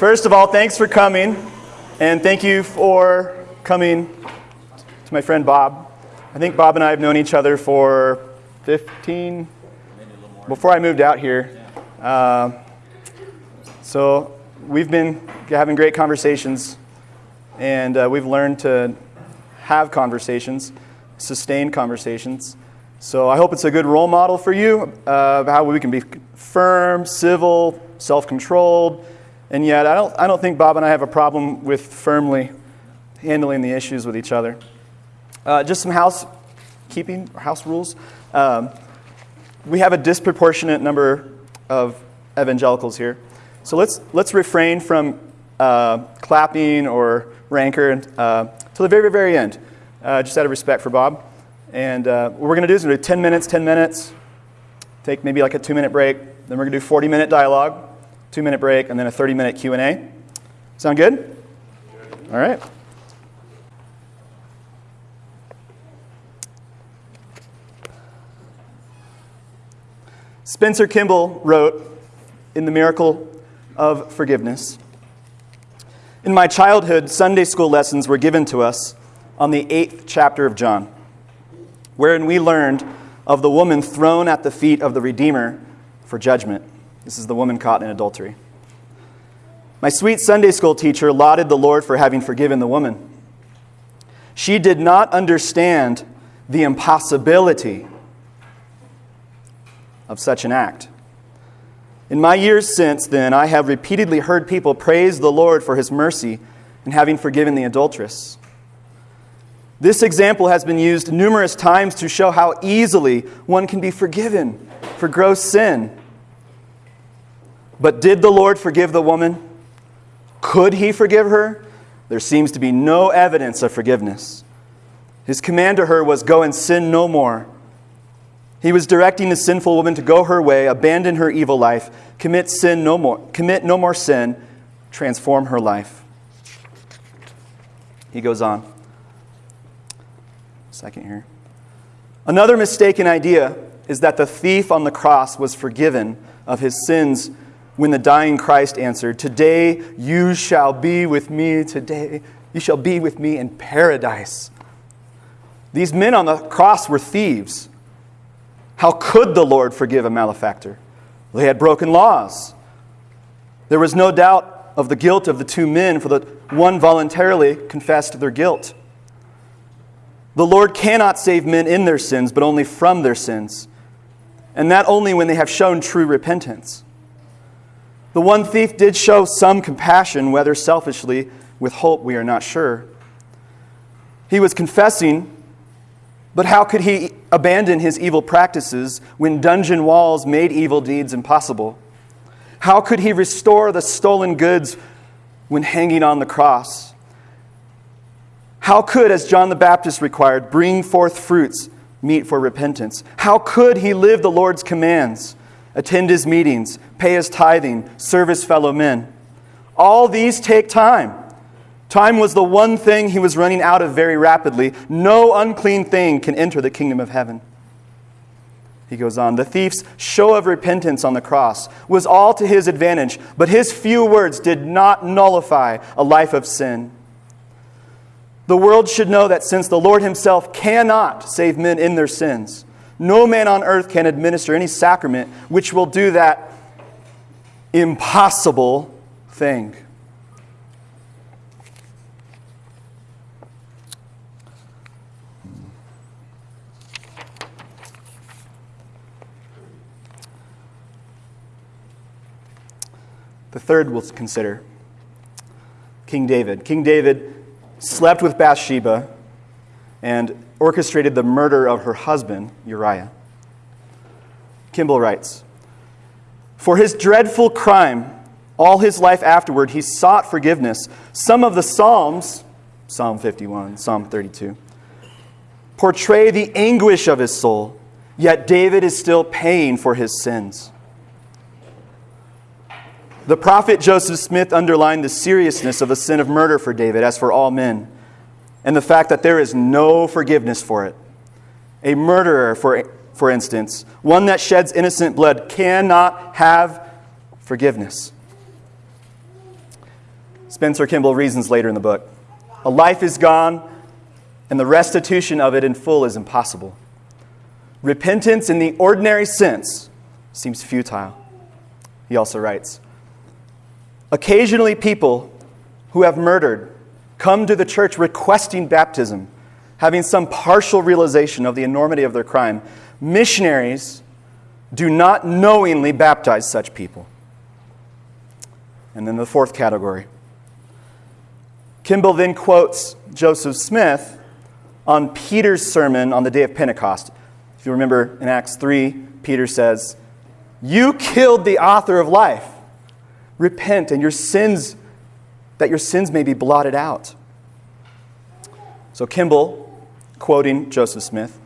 First of all, thanks for coming, and thank you for coming to my friend Bob. I think Bob and I have known each other for 15, before I moved out here. Uh, so we've been having great conversations, and uh, we've learned to have conversations, sustain conversations. So I hope it's a good role model for you uh, of how we can be firm, civil, self controlled. And yet, I don't, I don't think Bob and I have a problem with firmly handling the issues with each other. Uh, just some housekeeping, house rules. Um, we have a disproportionate number of evangelicals here. So let's, let's refrain from uh, clapping or rancor uh, till the very, very end, uh, just out of respect for Bob. And uh, what we're going to do is we're going to do 10 minutes, 10 minutes, take maybe like a two minute break. Then we're going to do 40 minute dialogue, two minute break, and then a 30 minute Q&A. Sound good? All right. Spencer Kimball wrote in The Miracle of Forgiveness In my childhood, Sunday school lessons were given to us on the eighth chapter of John, wherein we learned of the woman thrown at the feet of the Redeemer for judgment. This is the woman caught in adultery. My sweet Sunday school teacher lauded the Lord for having forgiven the woman. She did not understand the impossibility of such an act. In my years since then, I have repeatedly heard people praise the Lord for his mercy in having forgiven the adulteress. This example has been used numerous times to show how easily one can be forgiven for gross sin. But did the Lord forgive the woman? Could he forgive her? There seems to be no evidence of forgiveness. His command to her was, Go and sin no more. He was directing the sinful woman to go her way, abandon her evil life, commit sin no more, commit no more sin, transform her life. He goes on. Second here. Another mistaken idea is that the thief on the cross was forgiven of his sins when the dying Christ answered, Today you shall be with me, today you shall be with me in paradise. These men on the cross were thieves. How could the Lord forgive a malefactor? They had broken laws. There was no doubt of the guilt of the two men, for the one voluntarily confessed their guilt. The Lord cannot save men in their sins, but only from their sins, and that only when they have shown true repentance. The one thief did show some compassion, whether selfishly, with hope, we are not sure. He was confessing but how could he abandon his evil practices when dungeon walls made evil deeds impossible? How could he restore the stolen goods when hanging on the cross? How could, as John the Baptist required, bring forth fruits meet for repentance? How could he live the Lord's commands, attend his meetings, pay his tithing, serve his fellow men? All these take time. Time was the one thing he was running out of very rapidly. No unclean thing can enter the kingdom of heaven. He goes on, the thief's show of repentance on the cross was all to his advantage, but his few words did not nullify a life of sin. The world should know that since the Lord himself cannot save men in their sins, no man on earth can administer any sacrament which will do that impossible thing. The third we'll consider King David. King David slept with Bathsheba and orchestrated the murder of her husband, Uriah. Kimball writes For his dreadful crime, all his life afterward, he sought forgiveness. Some of the Psalms, Psalm 51, Psalm 32, portray the anguish of his soul, yet David is still paying for his sins. The prophet Joseph Smith underlined the seriousness of the sin of murder for David, as for all men, and the fact that there is no forgiveness for it. A murderer, for, for instance, one that sheds innocent blood, cannot have forgiveness. Spencer Kimball reasons later in the book. A life is gone, and the restitution of it in full is impossible. Repentance in the ordinary sense seems futile. He also writes Occasionally, people who have murdered come to the church requesting baptism, having some partial realization of the enormity of their crime. Missionaries do not knowingly baptize such people. And then the fourth category. Kimball then quotes Joseph Smith on Peter's sermon on the day of Pentecost. If you remember in Acts 3, Peter says, You killed the author of life. Repent and your sins, that your sins may be blotted out. So Kimball, quoting Joseph Smith,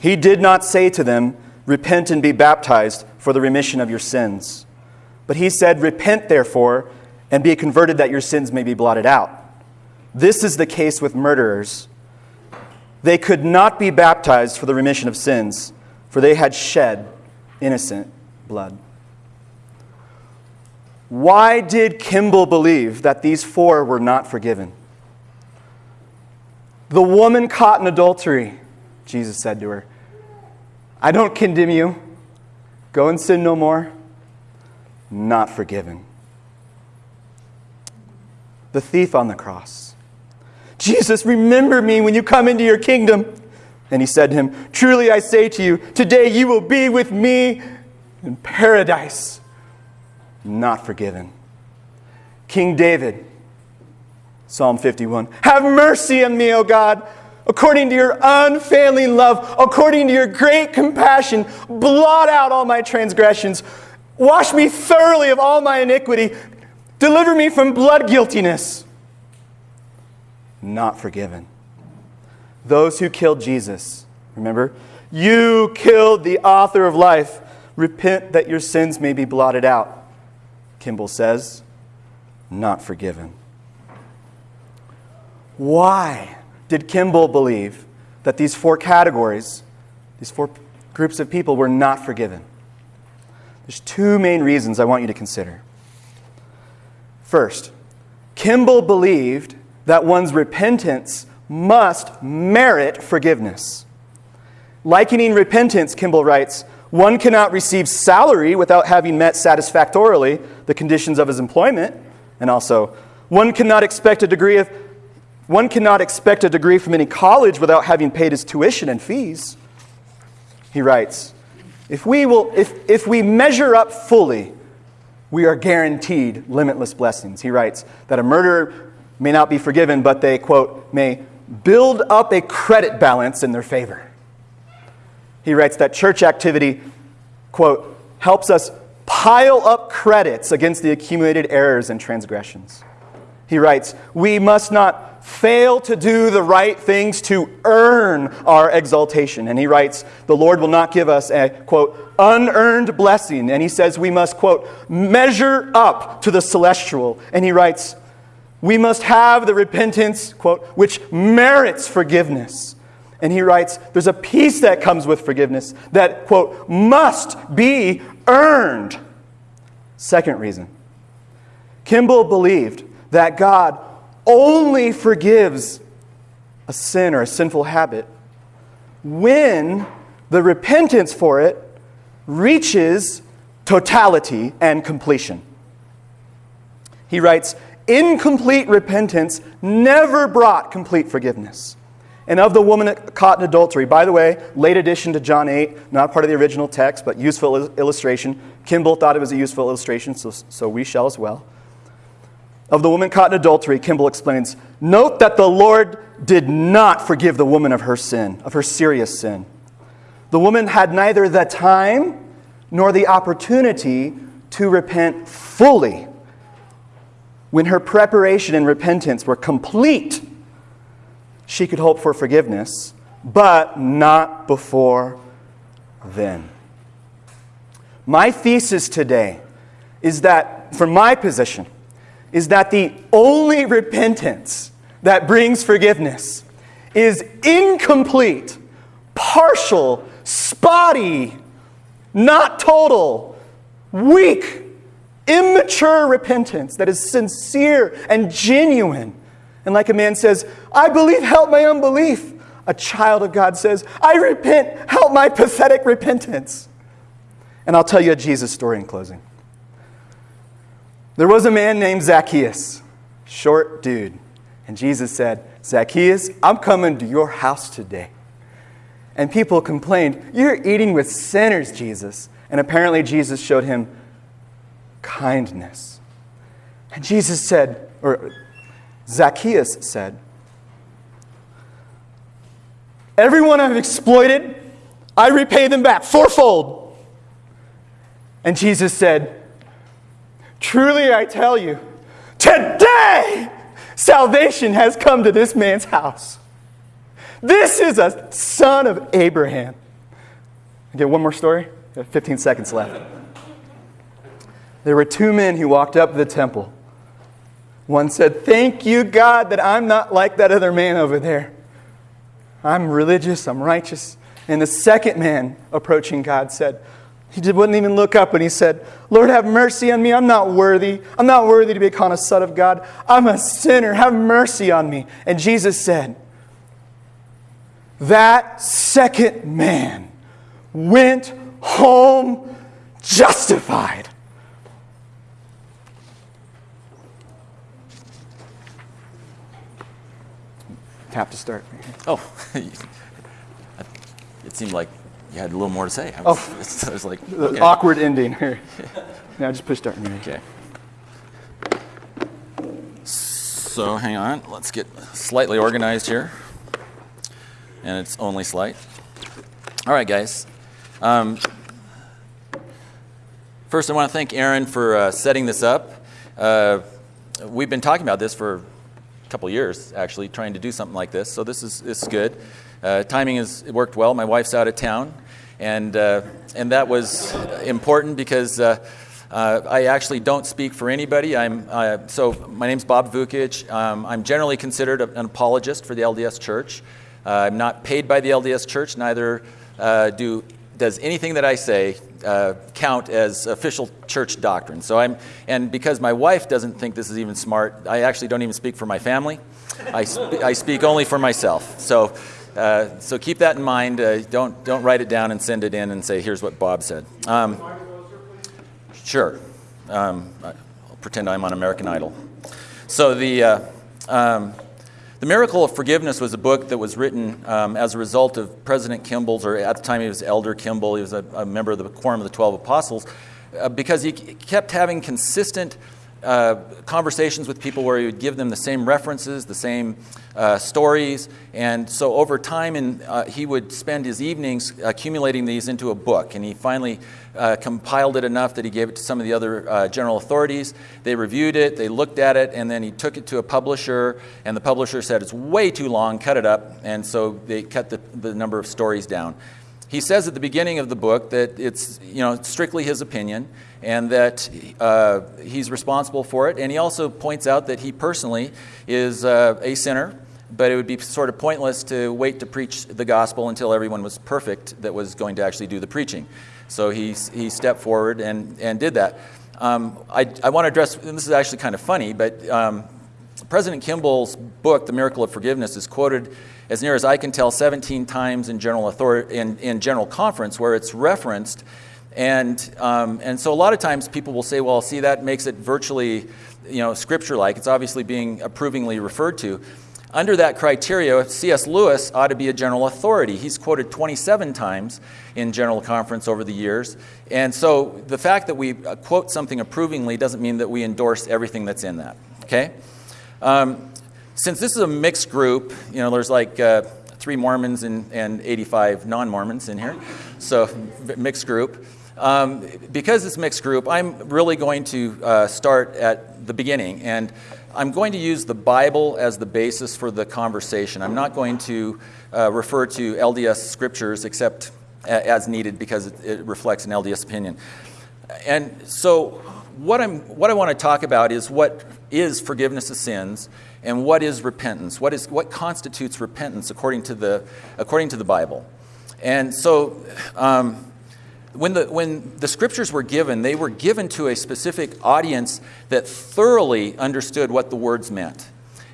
he did not say to them, Repent and be baptized for the remission of your sins. But he said, Repent therefore and be converted that your sins may be blotted out. This is the case with murderers they could not be baptized for the remission of sins, for they had shed innocent blood. Why did Kimball believe that these four were not forgiven? The woman caught in adultery, Jesus said to her, I don't condemn you. Go and sin no more. Not forgiven. The thief on the cross Jesus, remember me when you come into your kingdom. And he said to him, Truly I say to you, today you will be with me in paradise. Not forgiven. King David, Psalm 51 Have mercy on me, O God, according to your unfailing love, according to your great compassion. Blot out all my transgressions. Wash me thoroughly of all my iniquity. Deliver me from blood guiltiness not forgiven. Those who killed Jesus, remember? You killed the author of life. Repent that your sins may be blotted out. Kimball says, not forgiven. Why did Kimball believe that these four categories, these four groups of people, were not forgiven? There's two main reasons I want you to consider. First, Kimball believed that one's repentance must merit forgiveness. Likening repentance, Kimball writes, one cannot receive salary without having met satisfactorily the conditions of his employment, and also one cannot expect a degree of one cannot expect a degree from any college without having paid his tuition and fees. He writes, if we, will, if, if we measure up fully, we are guaranteed limitless blessings. He writes that a murderer may not be forgiven, but they, quote, may build up a credit balance in their favor. He writes that church activity, quote, helps us pile up credits against the accumulated errors and transgressions. He writes, we must not fail to do the right things to earn our exaltation. And he writes, the Lord will not give us a, quote, unearned blessing. And he says we must, quote, measure up to the celestial. And he writes, we must have the repentance, quote, which merits forgiveness. And he writes, there's a peace that comes with forgiveness that, quote, must be earned. Second reason Kimball believed that God only forgives a sin or a sinful habit when the repentance for it reaches totality and completion. He writes, incomplete repentance never brought complete forgiveness. And of the woman caught in adultery, by the way, late addition to John 8, not part of the original text, but useful illustration. Kimball thought it was a useful illustration, so, so we shall as well. Of the woman caught in adultery, Kimball explains Note that the Lord did not forgive the woman of her sin, of her serious sin. The woman had neither the time nor the opportunity to repent fully when her preparation and repentance were complete, she could hope for forgiveness, but not before then. My thesis today is that, from my position, is that the only repentance that brings forgiveness is incomplete, partial, spotty, not total, weak immature repentance that is sincere and genuine. And like a man says, I believe, help my unbelief. A child of God says, I repent, help my pathetic repentance. And I'll tell you a Jesus story in closing. There was a man named Zacchaeus, short dude. And Jesus said, Zacchaeus, I'm coming to your house today. And people complained, You're eating with sinners, Jesus. And apparently, Jesus showed him kindness. And Jesus said, or Zacchaeus said, Everyone I've exploited, I repay them back fourfold. And Jesus said, Truly I tell you, today salvation has come to this man's house. This is a son of Abraham. Get one more story? 15 seconds left. There were two men who walked up to the temple. One said, Thank you, God, that I'm not like that other man over there. I'm religious, I'm righteous. And the second man approaching God said, he wouldn't even look up and he said, Lord, have mercy on me. I'm not worthy. I'm not worthy to be called a son of God. I'm a sinner. Have mercy on me. And Jesus said, That second man went home justified. Tap to start. Oh, it seemed like you had a little more to say. I Oh. was, I was like, okay. Awkward ending here. Now just push start. Okay. So hang on, let's get slightly organized here. And it's only slight. All right, guys. Um, first, I want to thank Aaron for uh, setting this up. Uh, we've been talking about this for couple years, actually, trying to do something like this. So this is this is good. Uh, timing has worked well. My wife's out of town, and uh, and that was important because. Uh, uh, I actually don't speak for anybody. I'm, uh, so my name's Bob Vukic. Um, I'm generally considered an apologist for the LDS Church. I'm not paid by the LDS Church. Neither do does anything that I say uh, count as official church doctrine. So I'm, and because my wife doesn't think this is even smart, I actually don't even speak for my family. I, sp- I speak only for myself. So. Uh, so keep that in mind. Uh, don't don't write it down and send it in and say, "Here's what Bob said." Um, Sure. Um, I'll pretend I'm on American Idol. So the uh, um, the Miracle of Forgiveness was a book that was written um, as a result of President Kimball's, or at the time he was Elder Kimball. He was a, a member of the Quorum of the Twelve Apostles, uh, because he kept having consistent uh, conversations with people where he would give them the same references, the same uh, stories, and so over time, and uh, he would spend his evenings accumulating these into a book. And he finally uh, compiled it enough that he gave it to some of the other uh, general authorities. They reviewed it, they looked at it, and then he took it to a publisher, and the publisher said it's way too long, cut it up, and so they cut the, the number of stories down. He says at the beginning of the book that it's you know strictly his opinion and that uh, he's responsible for it. And he also points out that he personally is uh, a sinner, but it would be sort of pointless to wait to preach the gospel until everyone was perfect that was going to actually do the preaching. So he, he stepped forward and, and did that. Um, I, I want to address, and this is actually kind of funny, but um, President Kimball's book, The Miracle of Forgiveness, is quoted, as near as I can tell, 17 times in General, authority, in, in general Conference, where it's referenced. And, um, and so a lot of times people will say, well, see, that makes it virtually you know, scripture-like. It's obviously being approvingly referred to. Under that criteria, C.S. Lewis ought to be a general authority. He's quoted 27 times in General Conference over the years. And so the fact that we uh, quote something approvingly doesn't mean that we endorse everything that's in that. Okay? Um, since this is a mixed group, you know, there's like uh, three Mormons and, and 85 non Mormons in here, so mixed group. Um, because it's mixed group, I'm really going to uh, start at the beginning, and I'm going to use the Bible as the basis for the conversation. I'm not going to uh, refer to LDS scriptures except a- as needed because it, it reflects an LDS opinion. And so, what, I'm, what I want to talk about is what is forgiveness of sins and what is repentance. What, is, what constitutes repentance according to the, according to the Bible? And so, um, when the, when the scriptures were given, they were given to a specific audience that thoroughly understood what the words meant.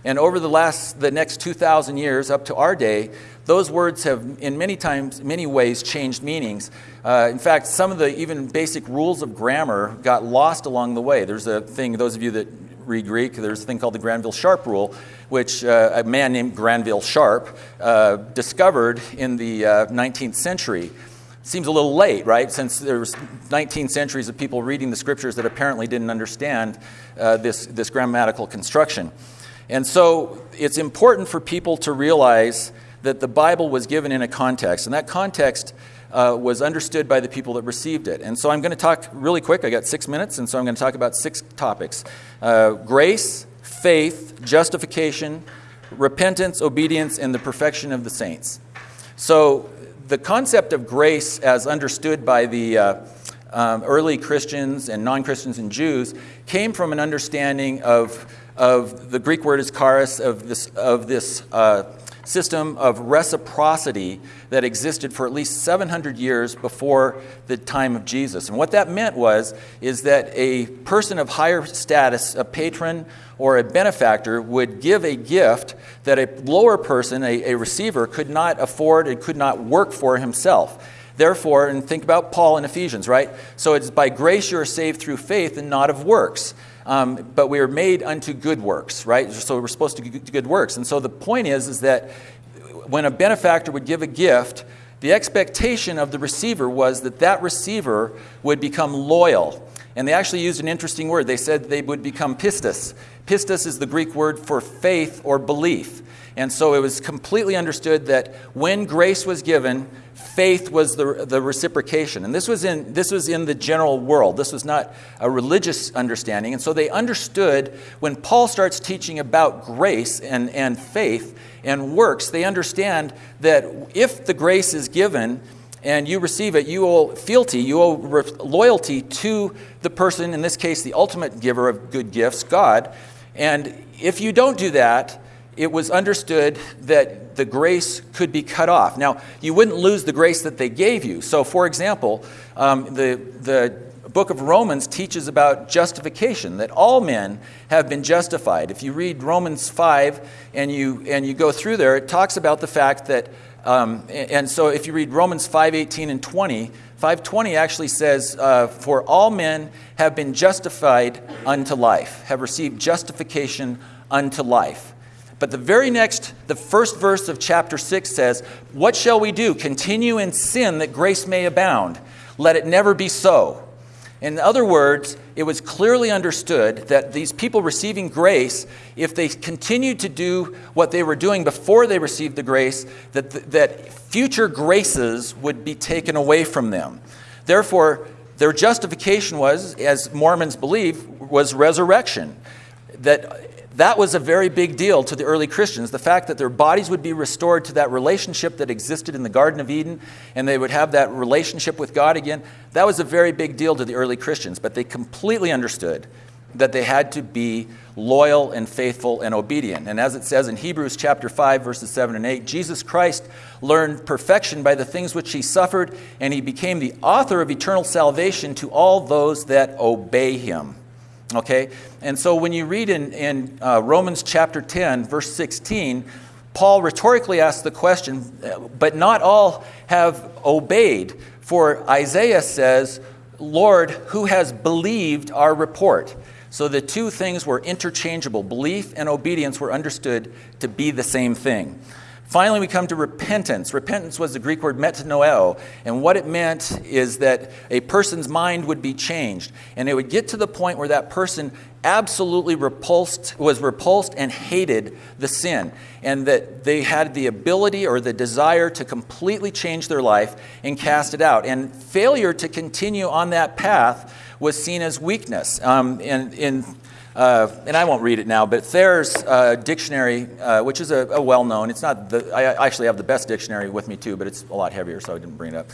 And over the last, the next 2,000 years up to our day, those words have, in many times, many ways, changed meanings. Uh, in fact, some of the even basic rules of grammar got lost along the way. There's a thing, those of you that read Greek, there's a thing called the Granville Sharp rule, which uh, a man named Granville Sharp uh, discovered in the 19th uh, century. Seems a little late, right? Since there was 19 centuries of people reading the scriptures that apparently didn't understand uh, this, this grammatical construction. And so it's important for people to realize that the Bible was given in a context, and that context uh, was understood by the people that received it. And so I'm going to talk really quick. I got six minutes, and so I'm going to talk about six topics uh, grace, faith, justification, repentance, obedience, and the perfection of the saints. So the concept of grace, as understood by the uh, um, early Christians and non Christians and Jews, came from an understanding of, of the Greek word is charis, of this, of this uh, system of reciprocity that existed for at least 700 years before the time of Jesus. And what that meant was is that a person of higher status, a patron or a benefactor, would give a gift that a lower person, a, a receiver, could not afford and could not work for himself. Therefore, and think about Paul in Ephesians, right? So it's by grace you are saved through faith and not of works. Um, but we are made unto good works, right? So we're supposed to do good works. And so the point is, is that when a benefactor would give a gift, the expectation of the receiver was that that receiver would become loyal. And they actually used an interesting word. They said they would become pistis. Pistis is the Greek word for faith or belief. And so it was completely understood that when grace was given, faith was the, the reciprocation. And this was, in, this was in the general world. This was not a religious understanding. And so they understood when Paul starts teaching about grace and, and faith and works, they understand that if the grace is given, and you receive it, you owe fealty, you owe loyalty to the person, in this case, the ultimate giver of good gifts, God. And if you don't do that, it was understood that the grace could be cut off. Now, you wouldn't lose the grace that they gave you. So, for example, um, the, the book of Romans teaches about justification, that all men have been justified. If you read Romans 5 and you, and you go through there, it talks about the fact that, um, and so if you read Romans 5 18 and 20, 520 actually says, uh, For all men have been justified unto life, have received justification unto life. But the very next, the first verse of chapter 6 says, What shall we do? Continue in sin that grace may abound. Let it never be so. In other words, it was clearly understood that these people receiving grace, if they continued to do what they were doing before they received the grace, that, that future graces would be taken away from them. Therefore, their justification was, as Mormons believe, was resurrection. That that was a very big deal to the early Christians. The fact that their bodies would be restored to that relationship that existed in the Garden of Eden and they would have that relationship with God again, that was a very big deal to the early Christians. But they completely understood that they had to be loyal and faithful and obedient. And as it says in Hebrews chapter 5 verses 7 and 8, Jesus Christ learned perfection by the things which he suffered, and he became the author of eternal salvation to all those that obey him. Okay? And so when you read in, in uh, Romans chapter 10, verse 16, Paul rhetorically asks the question, but not all have obeyed. For Isaiah says, Lord, who has believed our report? So the two things were interchangeable. Belief and obedience were understood to be the same thing. Finally, we come to repentance. Repentance was the Greek word metanoeo, and what it meant is that a person's mind would be changed, and it would get to the point where that person absolutely repulsed, was repulsed and hated the sin, and that they had the ability or the desire to completely change their life and cast it out. And failure to continue on that path was seen as weakness. Um, in, in uh, and I won't read it now, but Thayer's uh, dictionary, uh, which is a, a well known, it's not the, I actually have the best dictionary with me too, but it's a lot heavier, so I didn't bring it up.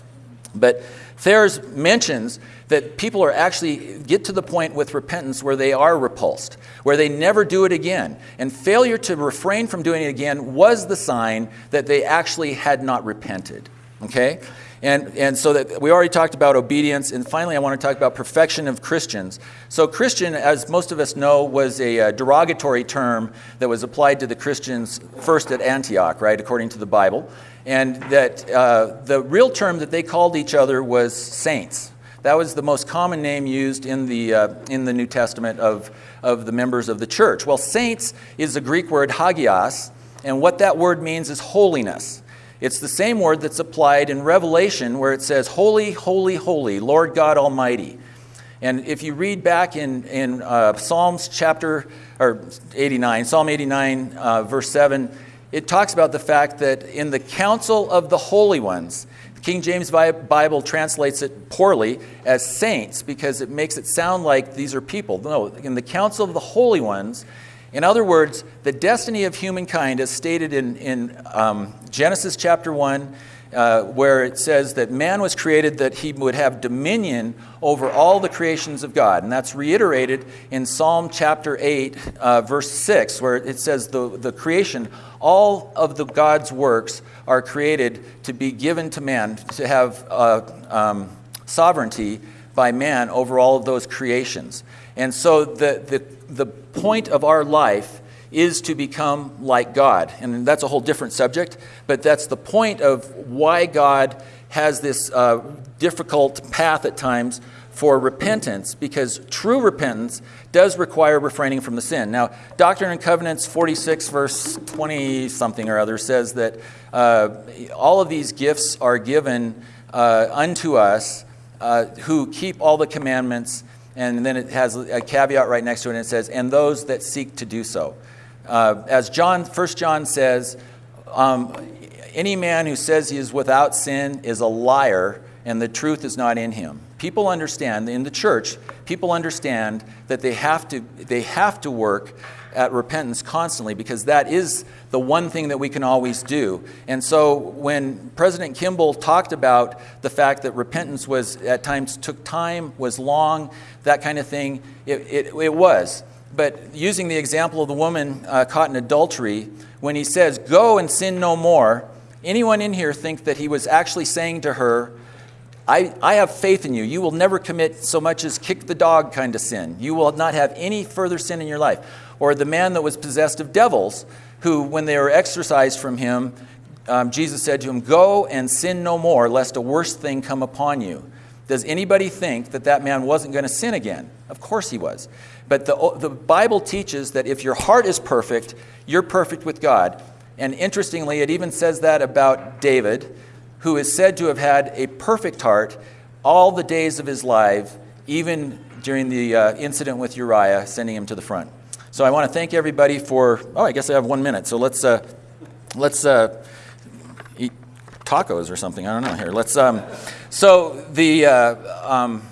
But Thayer's mentions that people are actually get to the point with repentance where they are repulsed, where they never do it again. And failure to refrain from doing it again was the sign that they actually had not repented. Okay? And, and so that we already talked about obedience, and finally, I want to talk about perfection of Christians. So, Christian, as most of us know, was a, a derogatory term that was applied to the Christians first at Antioch, right, according to the Bible. And that uh, the real term that they called each other was saints. That was the most common name used in the, uh, in the New Testament of, of the members of the church. Well, saints is the Greek word hagios, and what that word means is holiness. It's the same word that's applied in Revelation where it says, Holy, holy, holy, Lord God Almighty. And if you read back in, in uh, Psalms chapter or 89, Psalm 89, uh, verse 7, it talks about the fact that in the council of the holy ones, the King James Bible translates it poorly as saints because it makes it sound like these are people. No, in the council of the holy ones, in other words, the destiny of humankind, as stated in, in um, Genesis chapter 1, uh, where it says that man was created that he would have dominion over all the creations of God. And that's reiterated in Psalm chapter 8, uh, verse 6, where it says the, the creation, all of the God's works are created to be given to man, to have uh, um, sovereignty by man over all of those creations. And so the, the, the point of our life is to become like God. And that's a whole different subject, but that's the point of why God has this uh, difficult path at times for repentance, because true repentance does require refraining from the sin. Now, Doctrine and Covenants 46, verse 20 something or other, says that uh, all of these gifts are given uh, unto us uh, who keep all the commandments and then it has a caveat right next to it, and it says, and those that seek to do so. Uh, as John, 1 John says, um, any man who says he is without sin is a liar, and the truth is not in him. People understand, in the church, people understand that they have to, they have to work at repentance constantly because that is the one thing that we can always do. And so when President Kimball talked about the fact that repentance was at times took time, was long, that kind of thing, it, it, it was. But using the example of the woman uh, caught in adultery, when he says, Go and sin no more, anyone in here think that he was actually saying to her, I, I have faith in you. You will never commit so much as kick the dog kind of sin. You will not have any further sin in your life. Or the man that was possessed of devils, who, when they were exorcised from him, um, Jesus said to him, Go and sin no more, lest a worse thing come upon you. Does anybody think that that man wasn't going to sin again? Of course he was. But the, the Bible teaches that if your heart is perfect, you're perfect with God. And interestingly, it even says that about David, who is said to have had a perfect heart all the days of his life, even during the uh, incident with Uriah, sending him to the front. So I want to thank everybody for. Oh, I guess I have one minute. So let's uh, let's uh, eat tacos or something. I don't know here. Let's. Um, so the uh, um,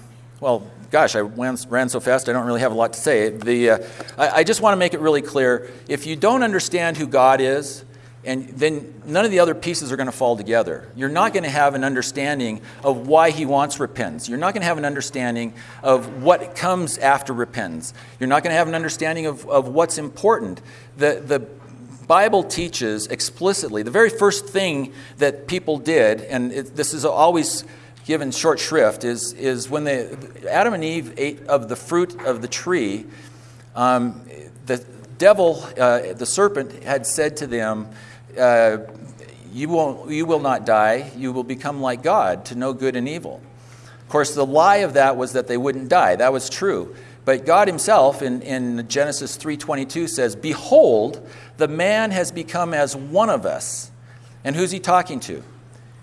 well, gosh, I ran, ran, so fast. I don't really have a lot to say. The uh, I, I just want to make it really clear. If you don't understand who God is, and then none of the other pieces are going to fall together. You're not going to have an understanding of why he wants repentance. You're not going to have an understanding of what comes after repentance. You're not going to have an understanding of, of what's important. The, the Bible teaches explicitly the very first thing that people did, and it, this is always given short shrift, is, is when they, Adam and Eve ate of the fruit of the tree, um, the devil, uh, the serpent, had said to them, uh, you, won't, you will not die, you will become like God, to know good and evil. Of course, the lie of that was that they wouldn't die. That was true. But God himself in, in Genesis 3.22 says, Behold, the man has become as one of us. And who's he talking to?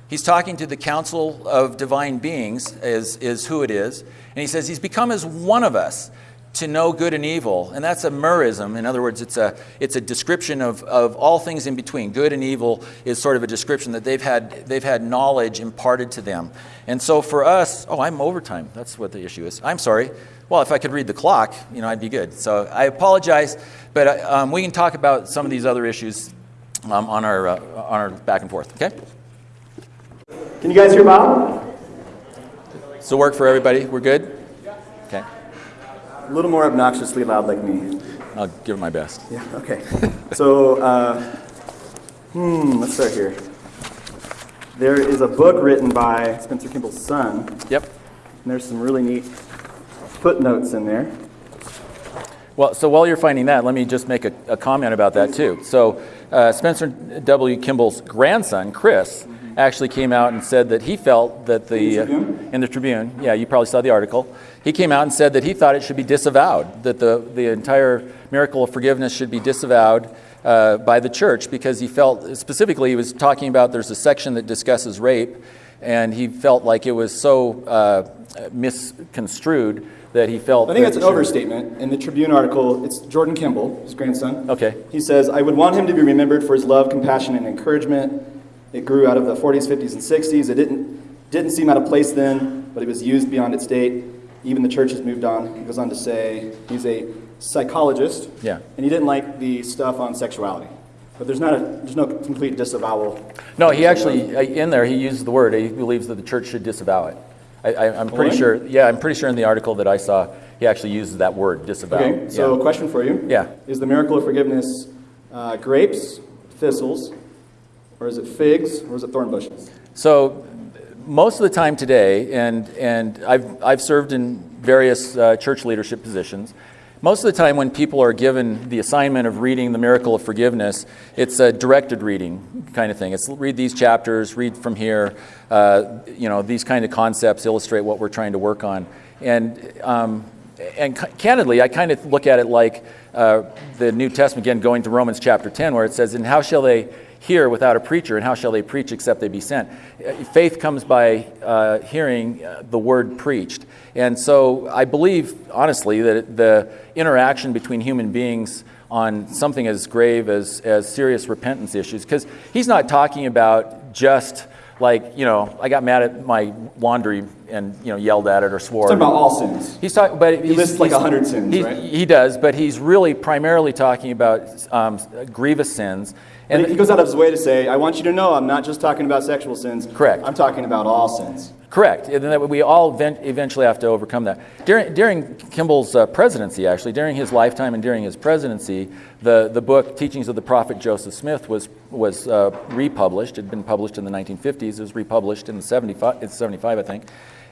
He's talking to the council of divine beings, is, is who it is. And he says, He's become as one of us to know good and evil. And that's a merism. In other words, it's a, it's a description of, of all things in between. Good and evil is sort of a description that they've had, they've had knowledge imparted to them. And so for us, oh, I'm overtime. That's what the issue is. I'm sorry. Well, if I could read the clock, you know, I'd be good. So I apologize, but uh, um, we can talk about some of these other issues um, on, our, uh, on our back and forth, okay? Can you guys hear Bob? So work for everybody? We're good? A little more obnoxiously loud like me. I'll give it my best. Yeah, okay. so, uh, hmm, let's start here. there is a book written by Spencer Kimball's son, Yep. and there's some really neat footnotes in there. Well, so while you're finding that, let me just make a, a comment about that too. So, uh, Spencer W. Kimball's grandson, Chris, actually came out and said that he felt that the In the Tribune? in the Tribune, yeah, you probably saw the article. He came out and said that he thought it should be disavowed, that the the entire miracle of forgiveness should be disavowed uh, by the church because he felt specifically he was talking about there's a section that discusses rape, and he felt like it was so uh, misconstrued that he felt. I think that's an overstatement. In the Tribune article, it's Jordan Kimball, his grandson. Okay. He says, I would want him to be remembered for his love, compassion, and encouragement. It grew out of the 40s, 50s, and 60s. It didn't, didn't seem out of place then, but it was used beyond its date. Even the church has moved on. He goes on to say he's a psychologist, Yeah. and he didn't like the stuff on sexuality. But there's not a, there's no complete disavowal. No, he actually, uh, in there, he used the word, he believes that the church should disavow it. I, I, I'm pretty sure, yeah, I'm pretty sure in the article that I saw, he actually uses that word, disavow. Okay, so Yeah. question for you. Yeah. Is the miracle of forgiveness uh, grapes, thistles, or is it figs, or is it thorn bushes? So, most of the time today, and, and I've, I've served in various uh, church leadership positions, most of the time when people are given the assignment of reading the miracle of forgiveness, it's a directed reading kind of thing. It's read these chapters, read from here, uh, you know, these kind of concepts illustrate what we're trying to work on. And, um, and ca- candidly, I kind of look at it like uh, the New Testament, again, going to Romans chapter 10, where it says, And how shall they hear without a preacher, and how shall they preach except they be sent? Uh, Faith comes by uh, hearing uh, the word preached. And so I believe, honestly, that the interaction between human beings on something as grave as, as serious repentance issues, because he's not talking about just like, you know, I got mad at my laundry and, you know, yelled at it or swore. Talking about all sins. He's talking, but he lists like 100 sins, right? He does, but he's really primarily talking about um, grievous sins. And And he goes out of his way to say, I want you to know I'm not just talking about sexual sins. Correct. I'm talking about all sins. Correct, and that we all eventually have to overcome that. During, during Kimball's uh, presidency, actually, during his lifetime and during his presidency, the, the book Teachings of the Prophet Joseph Smith was was uh, republished. It had been published in the 1950s. It was republished in the 75, it's 75, I think.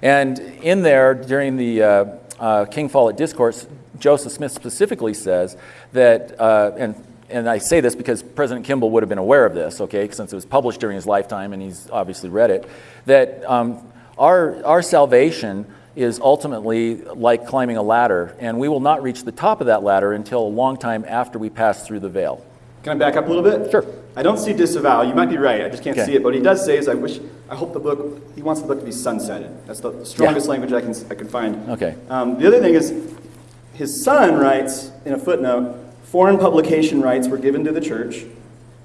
And in there, during the uh, uh, King Follett Discourse, Joseph Smith specifically says that, uh, and and I say this because President Kimball would have been aware of this, okay, since it was published during his lifetime and he's obviously read it, that um, our, our salvation is ultimately like climbing a ladder, and we will not reach the top of that ladder until a long time after we pass through the veil. Can I back up a little bit? Sure. I don't see disavow. You might be right. I just can't Okay. see it. But what he does say is, I wish, I hope the book, he wants the book to be sunsetted. That's the, strongest language I can, I can find. Okay. Um, the other thing is, his son writes in a footnote, foreign publication rights were given to the church.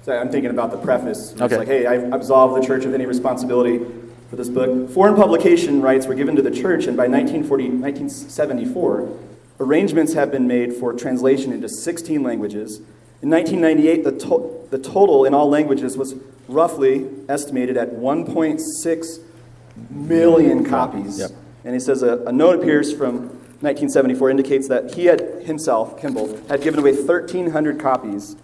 So I'm thinking about the preface. It's Okay. like, hey, I absolve the church of any responsibility for this book. Foreign publication rights were given to the church, and by 1974, arrangements have been made for translation into 16 languages. In 1998, the, to- the total in all languages was roughly estimated at 1.6 million copies. Yep. And he says a, a note appears from 1974 indicates that he had himself, Kimball, had given away 1,300 copies.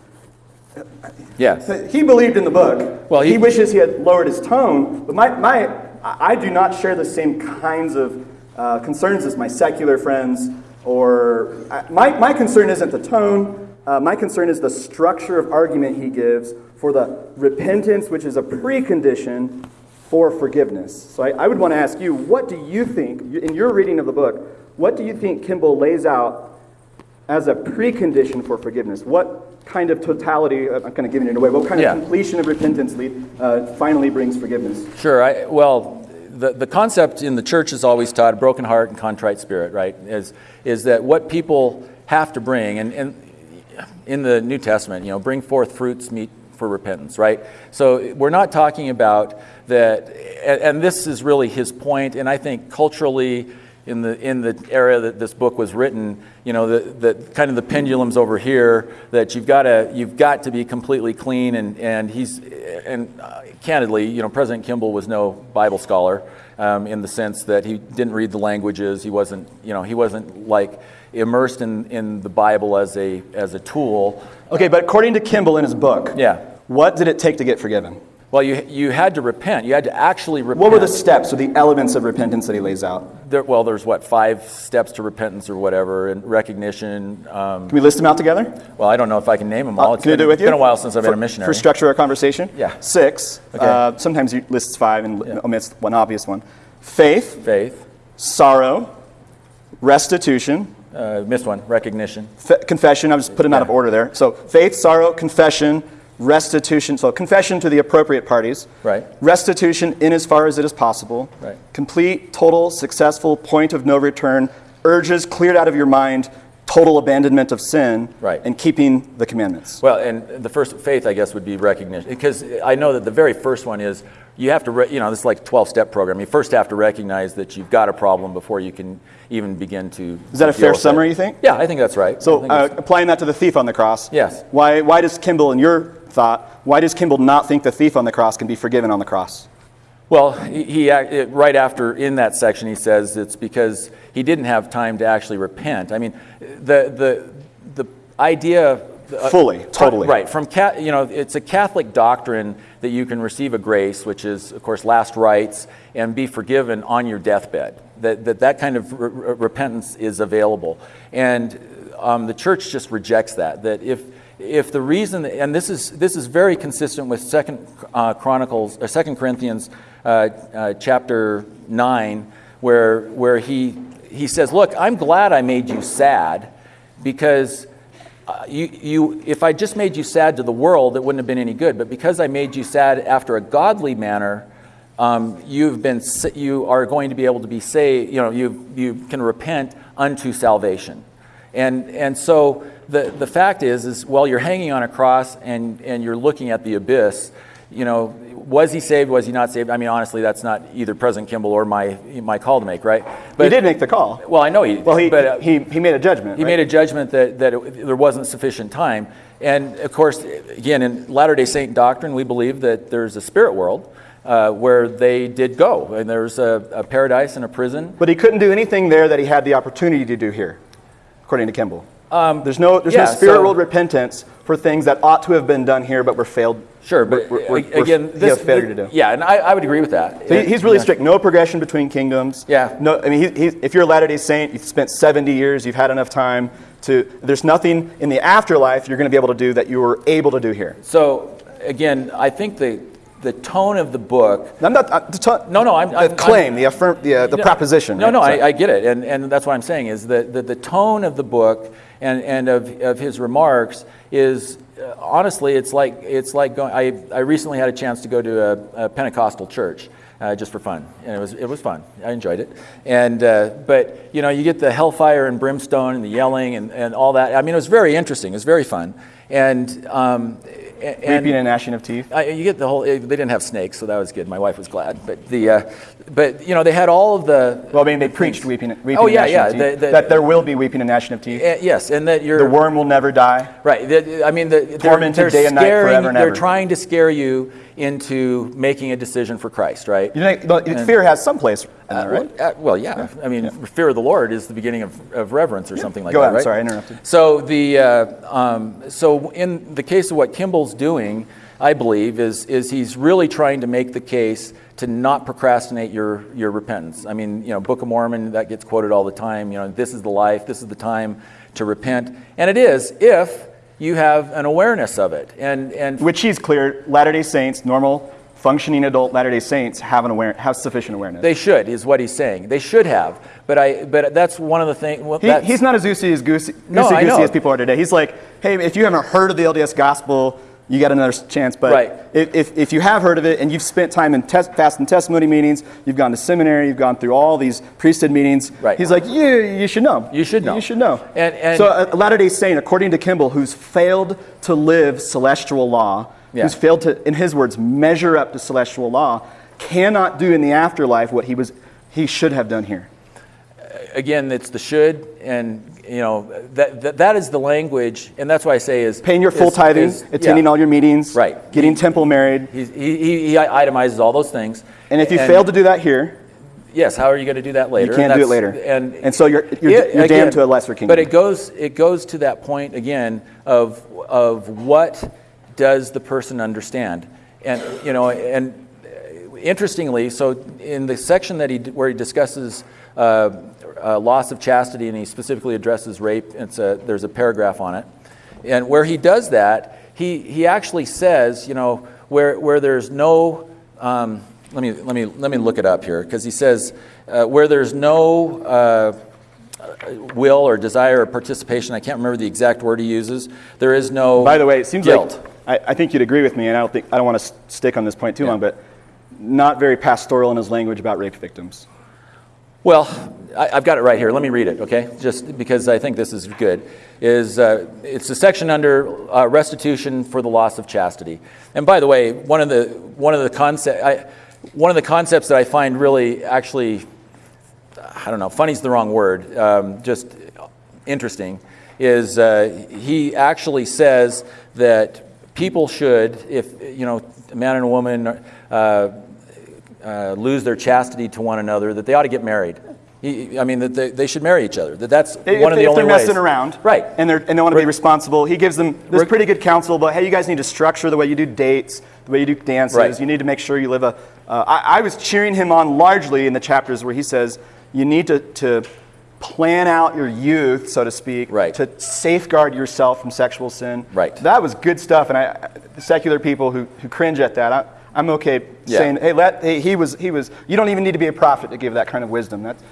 Yes. He believed in the book. Well, he, he- wishes he had lowered his tone. But my, my, I do not share the same kinds of uh, concerns as my secular friends. Or I- my, my concern isn't the tone. Uh, my concern is the structure of argument he gives for the repentance, which is a precondition for forgiveness. So I, I would want to ask you, what do you think, in your reading of the book, what do you think Kimball lays out as a precondition for forgiveness? What kind of totality, I'm kind of giving it away, what kind Yeah. of completion of repentance lead, uh, finally brings forgiveness? Sure. I, well, the, the concept in the church is always taught, broken heart and contrite spirit, right? Is, is that what people have to bring, and, and in the New Testament, you know, bring forth fruits meet for repentance, right? So we're not talking about that, and, and this is really his point, and I think culturally, in the in the era that this book was written, you know, the, the kind of the pendulums over here that you've got to you've got to be completely clean, and and he's and uh, candidly, you know, President Kimball was no Bible scholar um, in the sense that he didn't read the languages. He wasn't, you know, he wasn't like immersed in, in the Bible as a, as a tool. Okay, but according to Kimball in his book, Yeah. what did it take to get forgiven? Well, you, you had to repent. You had to actually repent. What were the steps or the elements of repentance that he lays out? There, well, there's what, five steps to repentance or whatever, and recognition. Um, Can we list them out together? well, I don't know if I can name them all. It's Can I been, do it with it's you? been a while since I've for, been a missionary. For structure our conversation? Yeah. Six. Okay. Uh, sometimes he lists five and omits one obvious one. Faith, Faith. sorrow, restitution, Uh, missed one. Recognition. fe- confession. I just put them out of order there. So faith, sorrow, confession, restitution. So confession to the appropriate parties. Right. Restitution in as far as it is possible. Right. Complete, total, successful, point of no return, urges cleared out of your mind, total abandonment of sin, Right. and keeping the commandments. Well, and the first faith, I guess, would be recognition. Because I know that the very first one is you have to, re- you know, this is like a 12 step program. You first have to recognize that you've got a problem before you can even begin to. Is that a fair with it. summary, you think? Yeah, I think that's right. So, uh, applying that to the thief on the cross. Yes. Why, why does Kimball, in your thought, why does Kimball not think the thief on the cross can be forgiven on the cross? well, he, he right after in that section, he says it's because he didn't have time to actually repent. I mean, the, the, the idea. uh, Fully, totally. Right. From you know, it's a Catholic doctrine that you can receive a grace, which is, of course, last rites, and be forgiven on your deathbed. That that, that kind of re- repentance is available, and um, the church just rejects that. That if if the reason, and this is this is very consistent with Second uh, Chronicles, or Second Corinthians, uh, uh, chapter nine, where where he he says, "Look, I'm glad I made you sad, because." Uh, you, you, if I just made you sad to the world, it wouldn't have been any good. But because I made you sad after a godly manner, um, you've been, you are going to be able to be saved. You know, you, you can repent unto salvation. And, and so the, the fact is, is while you're hanging on a cross and, and you're looking at the abyss, you know, was he saved? Was he not saved? I mean, honestly, that's not either President Kimball or my, my call to make, right? he did make the call. Well, I know he. Well, he, but, uh, he, he made a judgment. he right? made a judgment that, that it, there wasn't sufficient time. And of course, again, in Latter day Saint doctrine, we believe that there's a spirit world uh, where they did go. And there's a, a paradise and a prison. But he couldn't do anything there that he had the opportunity to do here, according to Kimball. There's no, there's Um, yeah, no spirit so- world repentance for things that ought to have been done here but were failed. Sure, but were- were- again, were- this, failure to do. Yeah, and I, I would agree with that. So he- he's really Yeah. strict. No progression between kingdoms. Yeah. No, I mean, he, he, if you're a Latter Day Saint, you've spent 70 years, you've had enough time to. There's nothing in the afterlife you're going to be able to do that you were able to do here. So again, I think the the tone of the book I'm not. Uh, the to- No, no, I'm- the I'm- claim, the affirm, the, uh, the proposition. No, right? no, Sorry. I, I get it, and, and that's what I'm saying is that the, the tone of the book and, and of, of his remarks is uh, honestly, it's like it's like going. I, I recently had a chance to go to a, a Pentecostal church. Uh, just for fun, and it was it was fun. I enjoyed it, and uh, but you know you get the hellfire and brimstone and the yelling and, and all that. I mean, it was very interesting. It was very fun, and um, and Weeping and gnashing of teeth. I, you get the whole. They didn't have snakes, so that was good. My wife was glad. But the, uh, but you know, they had all of the. Well, I mean, they preached weeping, weeping Oh, and yeah, gnashing yeah, of teeth. the- the- that there will be weeping and gnashing of teeth. Uh, yes, and that you're the worm will never die. right. I mean, the, they're, they're day and night, forever and They're ever. trying to scare you into making a decision for Christ, right? You know, but fear has some place in there, right? Well, uh, well, yeah. I mean, fear of the Lord is the beginning of, of reverence or something like Go that, right? Sorry, I interrupted. So the uh, um, so in the case of what Kimball's doing, I believe is is he's really trying to make the case to not procrastinate your your repentance. I mean, you know, Book of Mormon that gets quoted all the time. You know, this is the life, this is the time to repent, and it is if you have an awareness of it, and and Which he's clear. Latter Day Saints, normal functioning adult Latter Day Saints, have an aware, have sufficient awareness. they should is what he's saying. They should have, but I but that's one of the things. Well, He, he's not as goosey as goosey, goosey, know. goosey as people are today. He's like, hey, if you haven't heard of the LDS gospel, you got another chance. But Right. if, if, if you have heard of it and you've spent time in tes- fast and testimony meetings, you've gone to seminary, you've gone through all these priesthood meetings, Right. he's like, you, you should know. You should know. You should know. And- and- so a Latter day Saint, according to Kimball, who's failed to live celestial law, Yeah. who's failed to, in his words, measure up to celestial law, cannot do in the afterlife what he, was, he should have done here. Again, it's the should, and you know that, that that is the language, and that's why I say is Paying your full is- tithing, is- attending yeah. all your meetings, Right. getting temple married. He, he, he itemizes all those things. And if you fail to do that here, yes, how are you going to do that later? you can't do it later. And and so you're, you're, Yeah, you're again, damned to a lesser kingdom. But it goes it goes to that point again of of what does the person understand? and you know, and interestingly, so in the section that he where he discusses uh, uh, loss of chastity and he specifically addresses rape, it's a, there's a paragraph on it, and where he does that, he he actually says, you know, where where there's no um, let me let me let me look it up here because he says uh, where there's no uh, will or desire or participation. I can't remember the exact word he uses. There is no. By the way, it seems guilt. like I, I think you'd agree with me, and I don't think I don't want to stick on this point too Yeah. long, but not very pastoral in his language about rape victims. Well, I, I've got it right here. Let me read it, okay? Just because I think this is good. Is uh, it's a section under uh, restitution for the loss of chastity. And by the way, one of the one of the concept one of the concepts that I find really actually I don't know, funny's the wrong word, um, just interesting, is uh, he actually says that people should, if, you know, a man and a woman uh, uh, lose their chastity to one another, that they ought to get married. He, I mean, that they, they should marry each other. That that's If, one of the if only they're messing ways. around, Right. and, they're, and they want to be responsible, he gives them this pretty good counsel about, hey, you guys need to structure the way you do dates, the way you do dances. Right. You need to make sure you live a. Uh, I, I was cheering him on largely in the chapters where he says you need to, to plan out your youth, so to speak, Right. to safeguard yourself from sexual sin. Right. That was good stuff, and I, the secular people who, who cringe at that, I, I'm okay Yeah. saying, hey, let, hey, he was, he was. You don't even need to be a prophet to give that kind of wisdom. That's,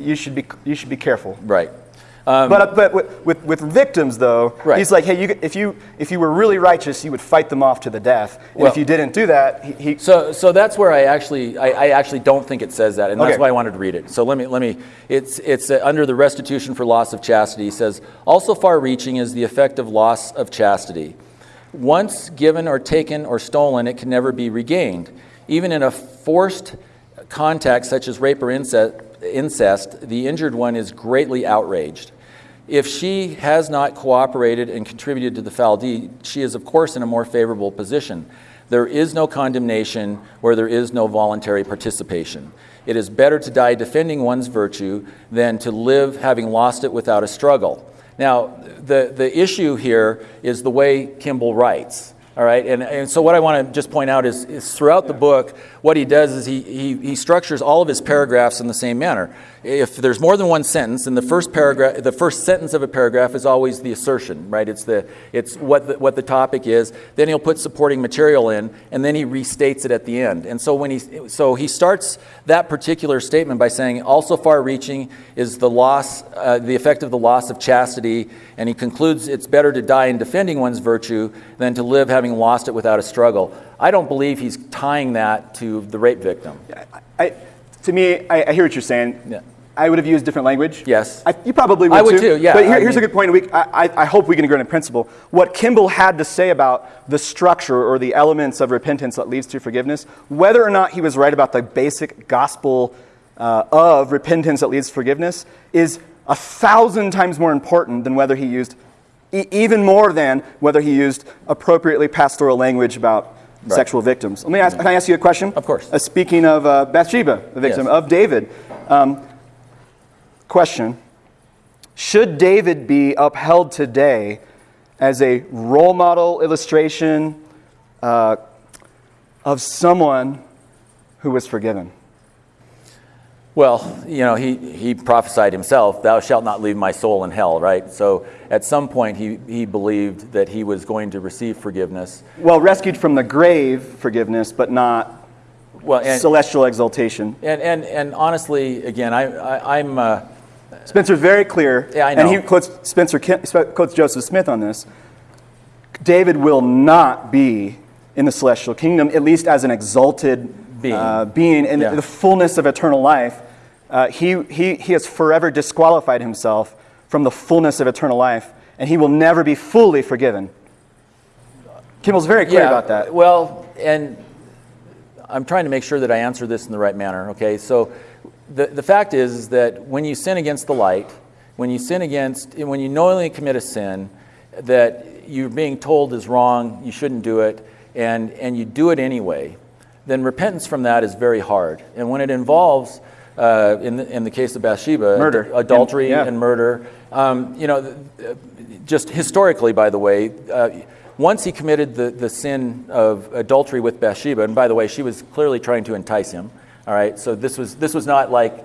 you should be, you should be careful. Right. Um, But, but with, with, with victims, though, Right. he's like, hey, you, if, you, if you were really righteous, you would fight them off to the death. And Well- if you didn't do that, he, he So, so that's where I actually, I, I actually don't think it says that, and that's Okay. why I wanted to read it. So let me, let me. It's, it's uh, under the restitution for loss of chastity. It says, also far-reaching is the effect of loss of chastity. Once given or taken or stolen, it can never be regained. Even in a forced contact such as rape or incest, incest, the injured one is greatly outraged. If she has not cooperated and contributed to the foul deed, she is, of course, in a more favorable position. There is no condemnation where there is no voluntary participation. It is better to die defending one's virtue than to live having lost it without a struggle. Now, the, the issue here is the way Kimball writes. All right, and, and so what I want to just point out is, is throughout the book, what he does is he, he, he structures all of his paragraphs in the same manner. If there's more than one sentence, then the first paragraph, the first sentence of a paragraph is always the assertion, right? It's the it's what the, what the topic is. Then he'll put supporting material in, and then he restates it at the end. And so when he so he starts that particular statement by saying, also far-reaching is the loss, uh, the effect of the loss of chastity, and he concludes it's better to die in defending one's virtue than to live having lost it without a struggle. I don't believe he's tying that to the rape victim. I, to me, I, I hear what you're saying. Yeah. I would have used different language. Yes. I, you probably would I would too. too, yeah, But here- here's a good point. We, I, I- I hope we can agree on a principle. What Kimball had to say about the structure or the elements of repentance that leads to forgiveness, whether or not he was right about the basic gospel uh, of repentance that leads to forgiveness, is a thousand times more important than whether he used, e- even more than whether he used appropriately pastoral language about Right. sexual victims. Let me ask, can I ask you a question? Of course. Uh, speaking of uh, Bathsheba, the victim Yes. of David, um, question Should David be upheld today as a role model illustration uh, of someone who was forgiven? Well, you know, he, he prophesied himself, Thou shalt not leave my soul in hell, right? So at some point, he, he believed that he was going to receive forgiveness. Well, rescued from the grave forgiveness, but not Well, and, celestial exaltation. and, and, and honestly, again, I, I, I'm. Uh, Spencer's very clear, Yeah, I know. and he quotes Spencer quotes Joseph Smith on this. David will not be in the celestial kingdom, at least as an exalted Being. uh, being in Yeah. the fullness of eternal life. Uh, he, he, he has forever disqualified himself from the fullness of eternal life, and he will never be fully forgiven. Kimball's very clear about that. Well, and I'm trying to make sure that I answer this in the right manner, okay? So the, the fact is, is that when you sin against the light, when you sin against, when you knowingly commit a sin that you're being told is wrong, you shouldn't do it, and, and you do it anyway, then repentance from that is very hard. And when it involves uh, in, the, in the case of Bathsheba, Murder. adultery And- yeah. and murder. Um, you know, th- uh, just historically, by the way, uh, once he committed the, the sin of adultery with Bathsheba, and by the way, she was clearly trying to entice him. All right, so this was this was not like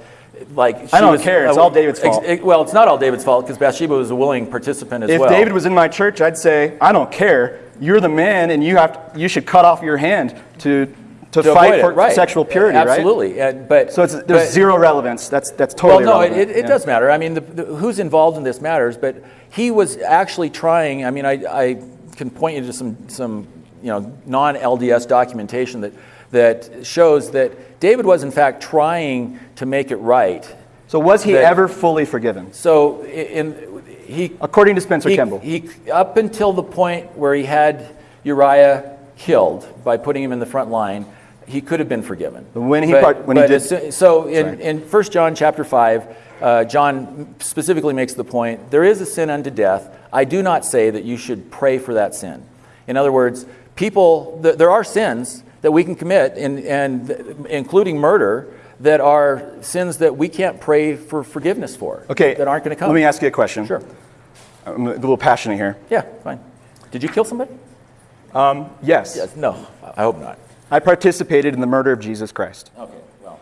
like she I don't was, care, it's all David's fault. well, it's not all David's fault because Bathsheba was a willing participant as If well. David was in my church, I'd say, I don't care. You're the man, and you have to, you should cut off your hand to to, to fight for it, right. sexual purity, right? Absolutely, but So it's, there's but- zero relevance. That's that's Well, totally no, it, it, it Yeah. does matter. I mean, the, the, who's involved in this matters, but he was actually trying. I mean, I, I can point you to some, some you know, non LDS documentation that, that shows that David was, in fact, trying to make it right. So was he that- ever fully forgiven, So, in, he, according to Spencer he, Kimball? he, up until the point where he had Uriah killed by putting him in the front line, he could have been forgiven. When he But- part- when he did- as so in, Sorry. in 1 John chapter 5, uh, John specifically makes the point there is a sin unto death. I do not say that you should pray for that sin. In other words, people, th- there are sins that we can commit, in, and th- including murder, that are sins that we can't pray for forgiveness for. okay, That aren't going to come. Let me ask you a question. Sure. I'm a little passionate here. Yeah, fine. Did you kill somebody? Yes, Yes. No, I hope not. I participated in the murder of Jesus Christ. Okay, well.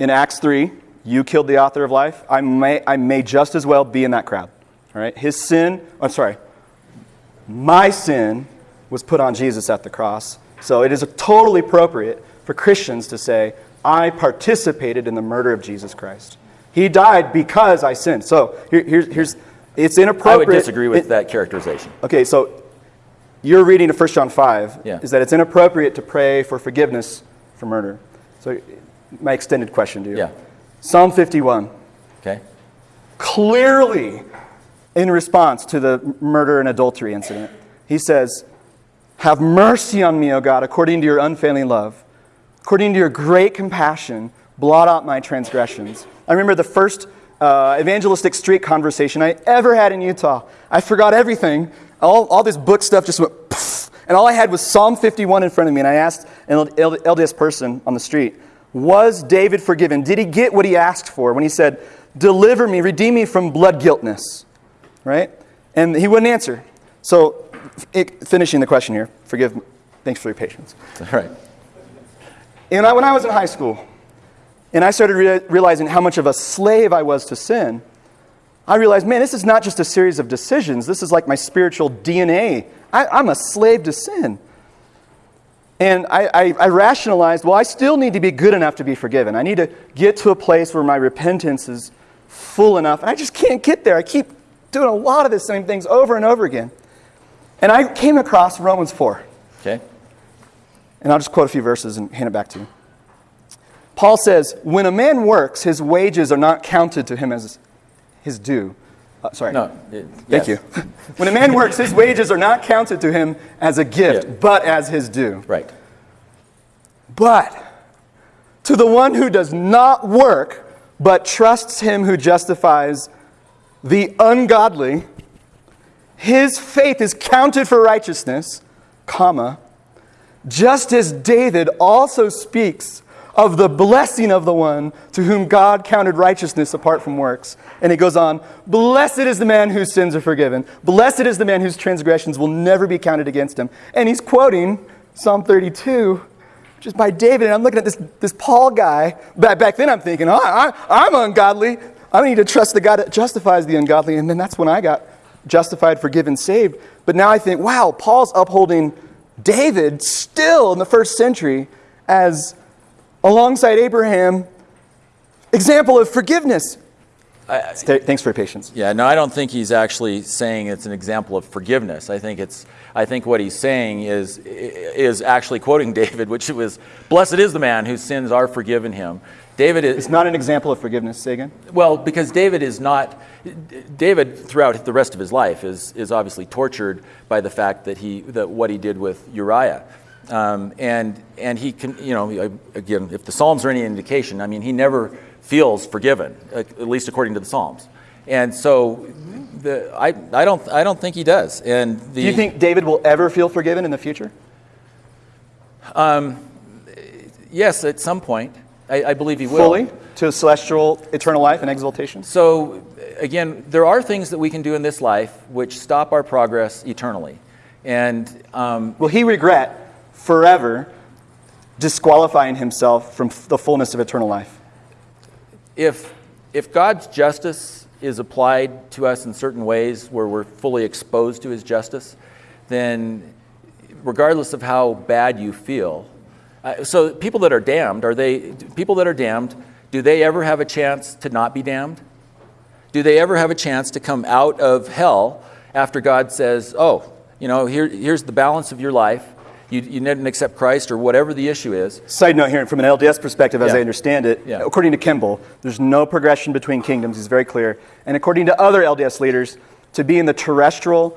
In Acts 3, you killed the author of life. I may, I may just as well be in that crowd. All right? His sin, I'm sorry, my sin was put on Jesus at the cross. So it is totally appropriate for Christians to say, I participated in the murder of Jesus Christ. He died because I sinned. So here, here's, here's, it's inappropriate. I would disagree with it- that characterization. Okay, so you're reading to 1 John 5 Yeah. is that it's inappropriate to pray for forgiveness for murder. So my extended question to you. Yeah. Psalm 51, Okay? clearly in response to the murder and adultery incident, he says, Have mercy on me, O God, according to your unfailing love. According to your great compassion, blot out my transgressions. I remember the first uh, evangelistic street conversation I ever had in Utah. I forgot everything. All, all this book stuff just went poof, and all I had was Psalm 51 in front of me. And I asked an LDS person on the street, Was David forgiven? Did he get what he asked for when he said, Deliver me, redeem me from blood guiltness? Right? And he wouldn't answer. So, it, finishing the question here, forgive me. Thanks for your patience. All right. And I, when I was in high school, and I started rea- realizing how much of a slave I was to sin, I realized, man, this is not just a series of decisions. This is like my spiritual DNA. I, I'm a slave to sin. And I, I, I rationalized, well, I still need to be good enough to be forgiven. I need to get to a place where my repentance is full enough. And I just can't get there. I keep doing a lot of the same things over and over again. And I came across Romans 4. Okay? And I'll just quote a few verses and hand it back to you. Paul says, When a man works, his wages are not counted to him as his due. Uh, sorry. No. it- Thank yes. you. when a man works, his wages are not counted to him as a gift, Yeah. but as his due. Right. But to the one who does not work, but trusts him who justifies the ungodly, his faith is counted for righteousness, comma, just as David also speaks of the blessing of the one to whom God counted righteousness apart from works. And it goes on, blessed is the man whose sins are forgiven. Blessed is the man whose transgressions will never be counted against him. And he's quoting Psalm 32, which is by David. And I'm looking at this, this Paul guy. Back, back then I'm thinking, oh, I, I'm ungodly. I need to trust the God that justifies the ungodly. And then that's when I got justified, forgiven, saved. But now I think, wow, Paul's upholding David still in the first century as alongside Abraham, example of forgiveness. Th- Thanks for your patience. Yeah, no, I don't think he's actually saying it's an example of forgiveness. I think it's I think what he's saying is is actually quoting David, which was blessed is the man whose sins are forgiven him. David is It's not an example of forgiveness, say again. well, because David is not, David throughout the rest of his life is, is obviously tortured by the fact that he, that what he did with Uriah. Um, and, and he can, you know, again, if the Psalms are any indication, I mean, he never feels forgiven, at least according to the Psalms. And so the, I, I, don't, I don't think he does. And the, Do you think David will ever feel forgiven in the future? yes, at some point. I, I believe he will. fully to celestial eternal life and exaltation? So, again, there are things that we can do in this life which stop our progress eternally. And um, Will he regret forever disqualifying himself from the fullness of eternal life? if, if God's justice is applied to us in certain ways where we're fully exposed to his justice, then regardless of how bad you feel, uh, so people that are damned, are they people that are damned, do they ever have a chance to not be damned? Do they ever have a chance to come out of hell after God says, oh, you know, here, here's the balance of your life. You, you didn't accept Christ or whatever the issue is. Side note here, from an LDS perspective, as Yeah. I understand it, Yeah. according to Kimball, there's no progression between kingdoms. He's very clear. And according to other LDS leaders, to be in the terrestrial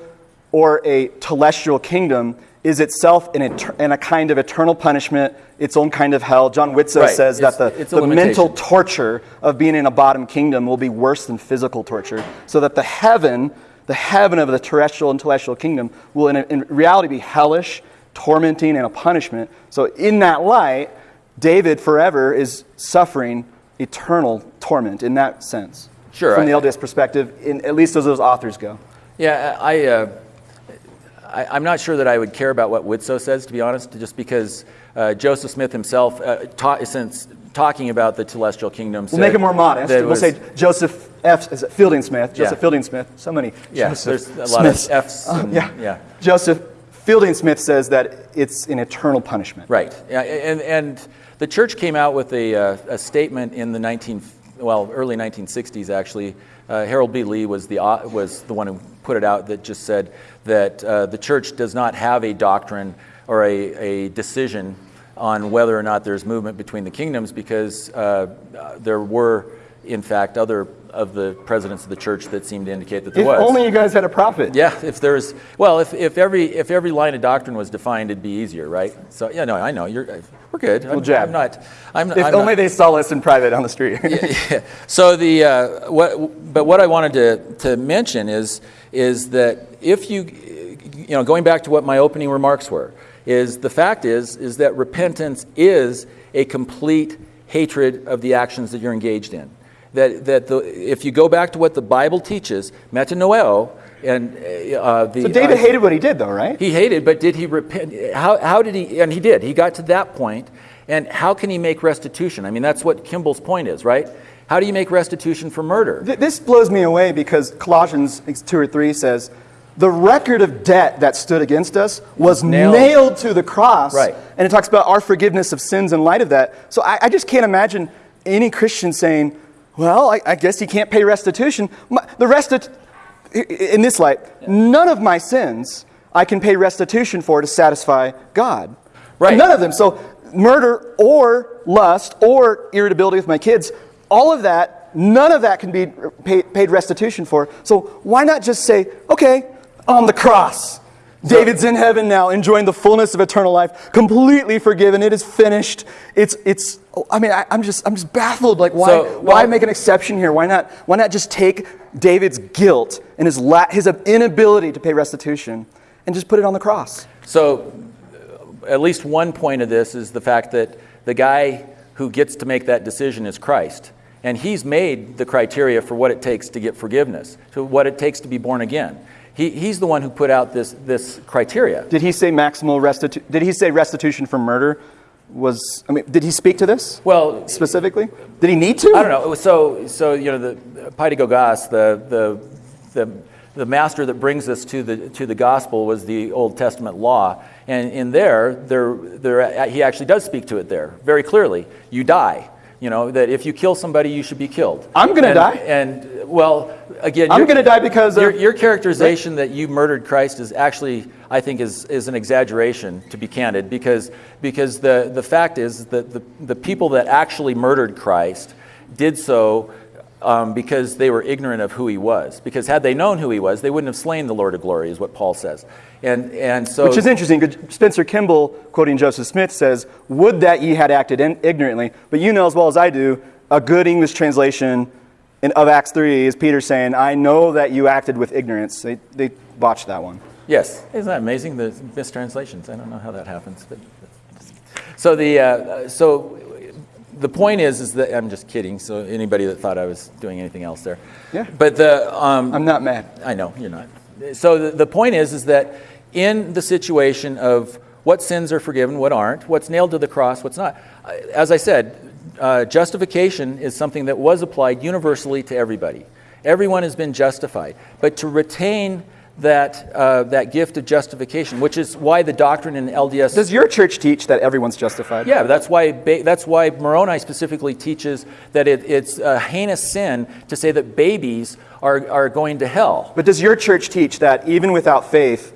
or a telestial kingdom is itself an eter- and a kind of eternal punishment, its own kind of hell. John Widtsoe Right. says It's- that the, the mental torture of being in a bottom kingdom will be worse than physical torture. So that the heaven, the heaven of the terrestrial and celestial kingdom, will in, in reality be hellish, tormenting, and a punishment. So, in that light, David forever is suffering eternal torment in that sense. Sure, From the LDS perspective, in, at least as those authors go. Yeah, I, uh, I, I'm not sure that I would care about what Widtsoe says, to be honest, just because uh, Joseph Smith himself, uh, ta- since talking about the celestial kingdom, We'll make it more modest. We'll was- say Joseph F. Is it Fielding Smith? Joseph Yeah. Fielding Smith. So many. Yeah, Joseph there's a lot of Smiths. Fs Uh, and- yeah. yeah. Joseph Fielding Smith says that it's an eternal punishment. Right, yeah, and, and the church came out with a, uh, a statement in the 19, well, early 1960s actually. Uh, Harold B. Lee was the, au- was the one who put it out that just said that uh, the church does not have a doctrine or a, a decision on whether or not there's movement between the kingdoms because uh, uh, there were, in fact, other of the presidents of the church that seemed to indicate that there If was. only you guys had a prophet. Yeah, if there's well, if, if every if every line of doctrine was defined, it'd be easier, right? So yeah, no, I know you're we're good. I'm, jab. I'm not. I'm, If I'm only not, they saw us in private on the street. yeah. So the uh, what, but what I wanted to to mention is is that if you you know going back to what my opening remarks were is the fact is is that repentance is a complete hatred of the actions that you're engaged in. That, that the, if you go back to what the Bible teaches, metanoeo, and uh, the so David uh, hated what he did, though, right? he hated, but did he repent? How, how did he? And he did. He got to that point. and how can he make restitution? I mean, that's what Kimball's point is, right? How do you make restitution for murder? Th- This blows me away because Colossians 2 or 3 says, the record of debt that stood against us was Nailed. nailed, to the cross. Right. And it talks about our forgiveness of sins in light of that. So I, I just can't imagine any Christian saying, well, I, I guess he can't pay restitution. My, the resti- in this light, none of my sins I can pay restitution for to satisfy God. Right. None of them. So murder or lust or irritability with my kids, all of that, none of that can be uh, paid, paid restitution for. So why not just say, okay, on the cross. David's in heaven now, enjoying the fullness of eternal life, completely forgiven. It is finished. It's, it's. I mean, I, I'm just, I'm just baffled. Like, why, So, why make an exception here? Why not, why not just take David's guilt and his, la- his inability to pay restitution and just put it on the cross? So, at least one point of this is the fact that the guy who gets to make that decision is Christ. And he's made the criteria for what it takes to get forgiveness, to what it takes to be born again. He, he's the one who put out this, this criteria. Did he say maximal restitution? Did he say restitution for murder was? I mean, did he speak to this Well, specifically? Did he need to? I don't know. So, so you know, the Paidagogos, the, the, the, the master that brings us to the, to the gospel was the Old Testament law. And in there, there, there, he actually does speak to it there very clearly. You die. You know, that if you kill somebody, you should be killed. I'm gonna die. And, well, again, I'm gonna die because of- your, your characterization that you murdered Christ is actually, I think, is, is an exaggeration, to be candid, because, because the, the fact is that the, the people that actually murdered Christ did so um, because they were ignorant of who he was. Because had they known who he was, they wouldn't have slain the Lord of glory, is what Paul says. And, and so, Which is interesting because Spencer Kimball, quoting Joseph Smith, says, Would that ye had acted in- ignorantly. But you know as well as I do, a good English translation in, of Acts 3 is Peter saying, I know that you acted with ignorance. They, they botched that one. Yes, isn't that amazing? The mistranslations. I don't know how that happens, but so the uh, so the point is, is that I'm just kidding. So anybody that thought I was doing anything else there, Yeah. But the um, I'm not mad. I know you're not. So the, the point is, is that in the situation of what sins are forgiven, what aren't, what's nailed to the cross, what's not. uh, As I said, uh, justification is something that was applied universally to everybody. Everyone has been justified, but to retain that uh, that gift of justification, which is why the doctrine in LDS Does your church teach that everyone's justified? yeah, that's why, that's why Moroni specifically teaches that it, it's a heinous sin to say that babies are, are going to hell. But does your church teach that even without faith,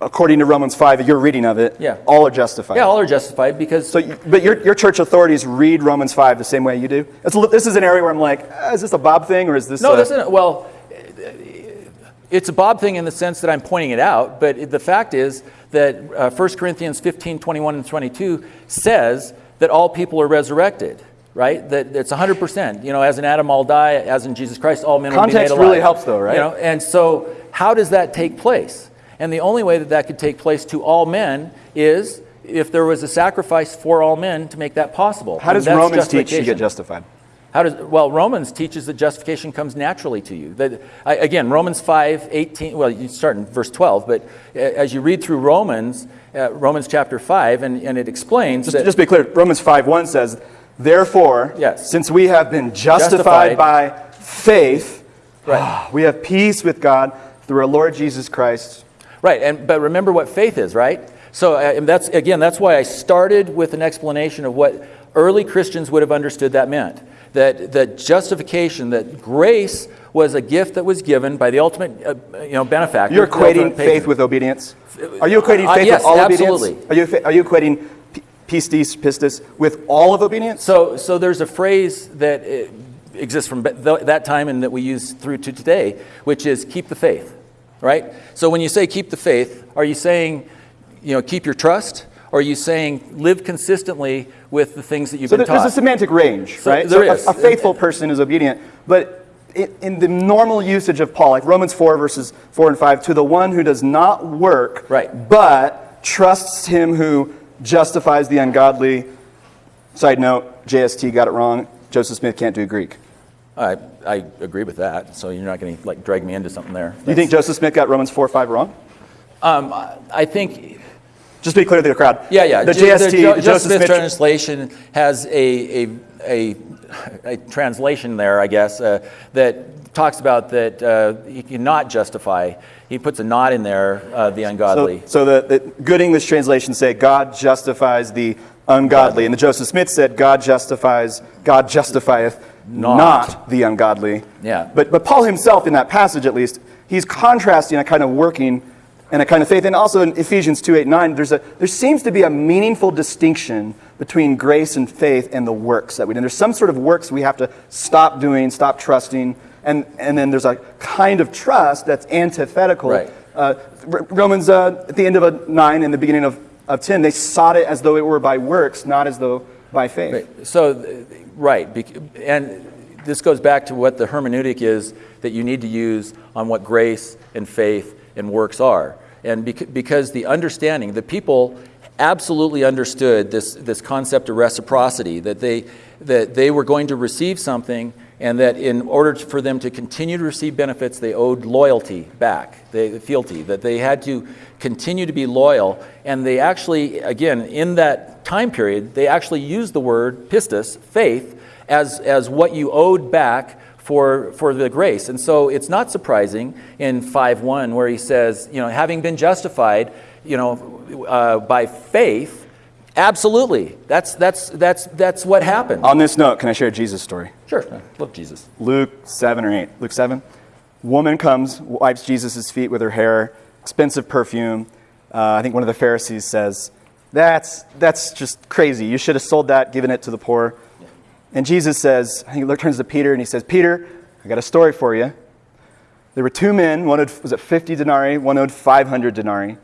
according to Romans 5, your reading of it, Yeah. all are justified? Yeah, all are justified because So, you- but your, your church authorities read Romans 5 the same way you do? It's, this is an area where I'm like, ah, is this a Bob thing or is this no, a- this isn't. Well, it's a Bob thing in the sense that I'm pointing it out, but it- the fact is that uh, 1 Corinthians 15, 21, and 22 says that all people are resurrected. Right, that it's 100%. You know, as in Adam, all die. As in Jesus Christ, all men will be made Context really helps though, right? You know, and so how does that take place? And the only way that that could take place to all men is if there was a sacrifice for all men to make that possible. How does Romans teach you get justified? How does well Romans teaches that justification comes naturally to you. That I, again, Romans five eighteen. Well, you start in verse twelve, but uh, as you read through Romans, uh, Romans chapter five, and, and it explains Just, that just be clear, Romans 5 1 says, Therefore, Yes. since we have been Justified. justified, by faith, Right. we have peace with God through our Lord Jesus Christ. Right, and but remember what faith is, right? So uh, that's again, that's why I started with an explanation of what early Christians would have understood that meant. That that justification, that grace was a gift that was given by the ultimate, uh, you know, benefactor. You're equating faith with obedience? Are you equating Uh, faith yes, with all absolutely. obedience? Are you, are you equating pistis, pistis with all of obedience? So, so there's a phrase that uh, exists from that time and that we use through to today, which is keep the faith, right? So when you say keep the faith, are you saying, you know, keep your trust? Or are you saying live consistently with the things that you've So been there- there's taught? a semantic range, So right? there so a- is. A, faithful person is obedient, but in the normal usage of Paul, like Romans 4 verses 4 and 5, to the one who does not work, Right. but trusts him who justifies the ungodly. Side note, JST got it wrong. Joseph Smith can't do Greek. I, I agree with that. So you're not going to like drag me into something there. Do you think Joseph Smith got Romans 4 or 5 wrong? Um, I- think Just to be clear to the crowd. Yeah, yeah. The JST, Jo- the Joseph Joseph Smith Smith. translation has a, a, a, a translation there, I guess, uh, that talks about that uh, he cannot justify. He puts a not in there, uh, the ungodly. So, so the, the good English translations say God justifies the ungodly, and the Joseph Smith said God justifies, God justifieth Not. not, the ungodly. Yeah. But, but Paul himself, in that passage at least, he's contrasting a kind of working and a kind of faith. And also in Ephesians 2 8 9, there's a, there seems to be a meaningful distinction between grace and faith and the works that we do. And there's some sort of works we have to stop doing, stop trusting. And, and then there's a kind of trust that's antithetical. Right. Uh, Romans, uh, at the end of a 9 and the beginning of, of 10, they sought it as though it were by works, not as though by faith. Right. So, right. And this goes back to what the hermeneutic is that you need to use on what grace and faith and works are. And because the understanding, the people absolutely understood this, this concept of reciprocity, that they, that they were going to receive something and that in order for them to continue to receive benefits, they owed loyalty back, they, fealty, that they had to continue to be loyal. And they actually, again, in that time period, they actually used the word pistis, faith, as, as what you owed back for, for the grace. And so it's not surprising in 5.1 where he says, you know, having been justified, you know, uh, by faith, absolutely. That's, that's, that's, that's what happened. On this note, can I share a Jesus story? Sure. Love Jesus. Luke 7 or 8. Luke 7. Woman comes, wipes Jesus' feet with her hair, expensive perfume. Uh, I think one of the Pharisees says, that's, that's just crazy. You should have sold that, given it to the poor. And Jesus says, I think he turns to Peter and he says, Peter, I got a story for you. There were two men, one owed, was it 50 denarii, one owed 500 denarii.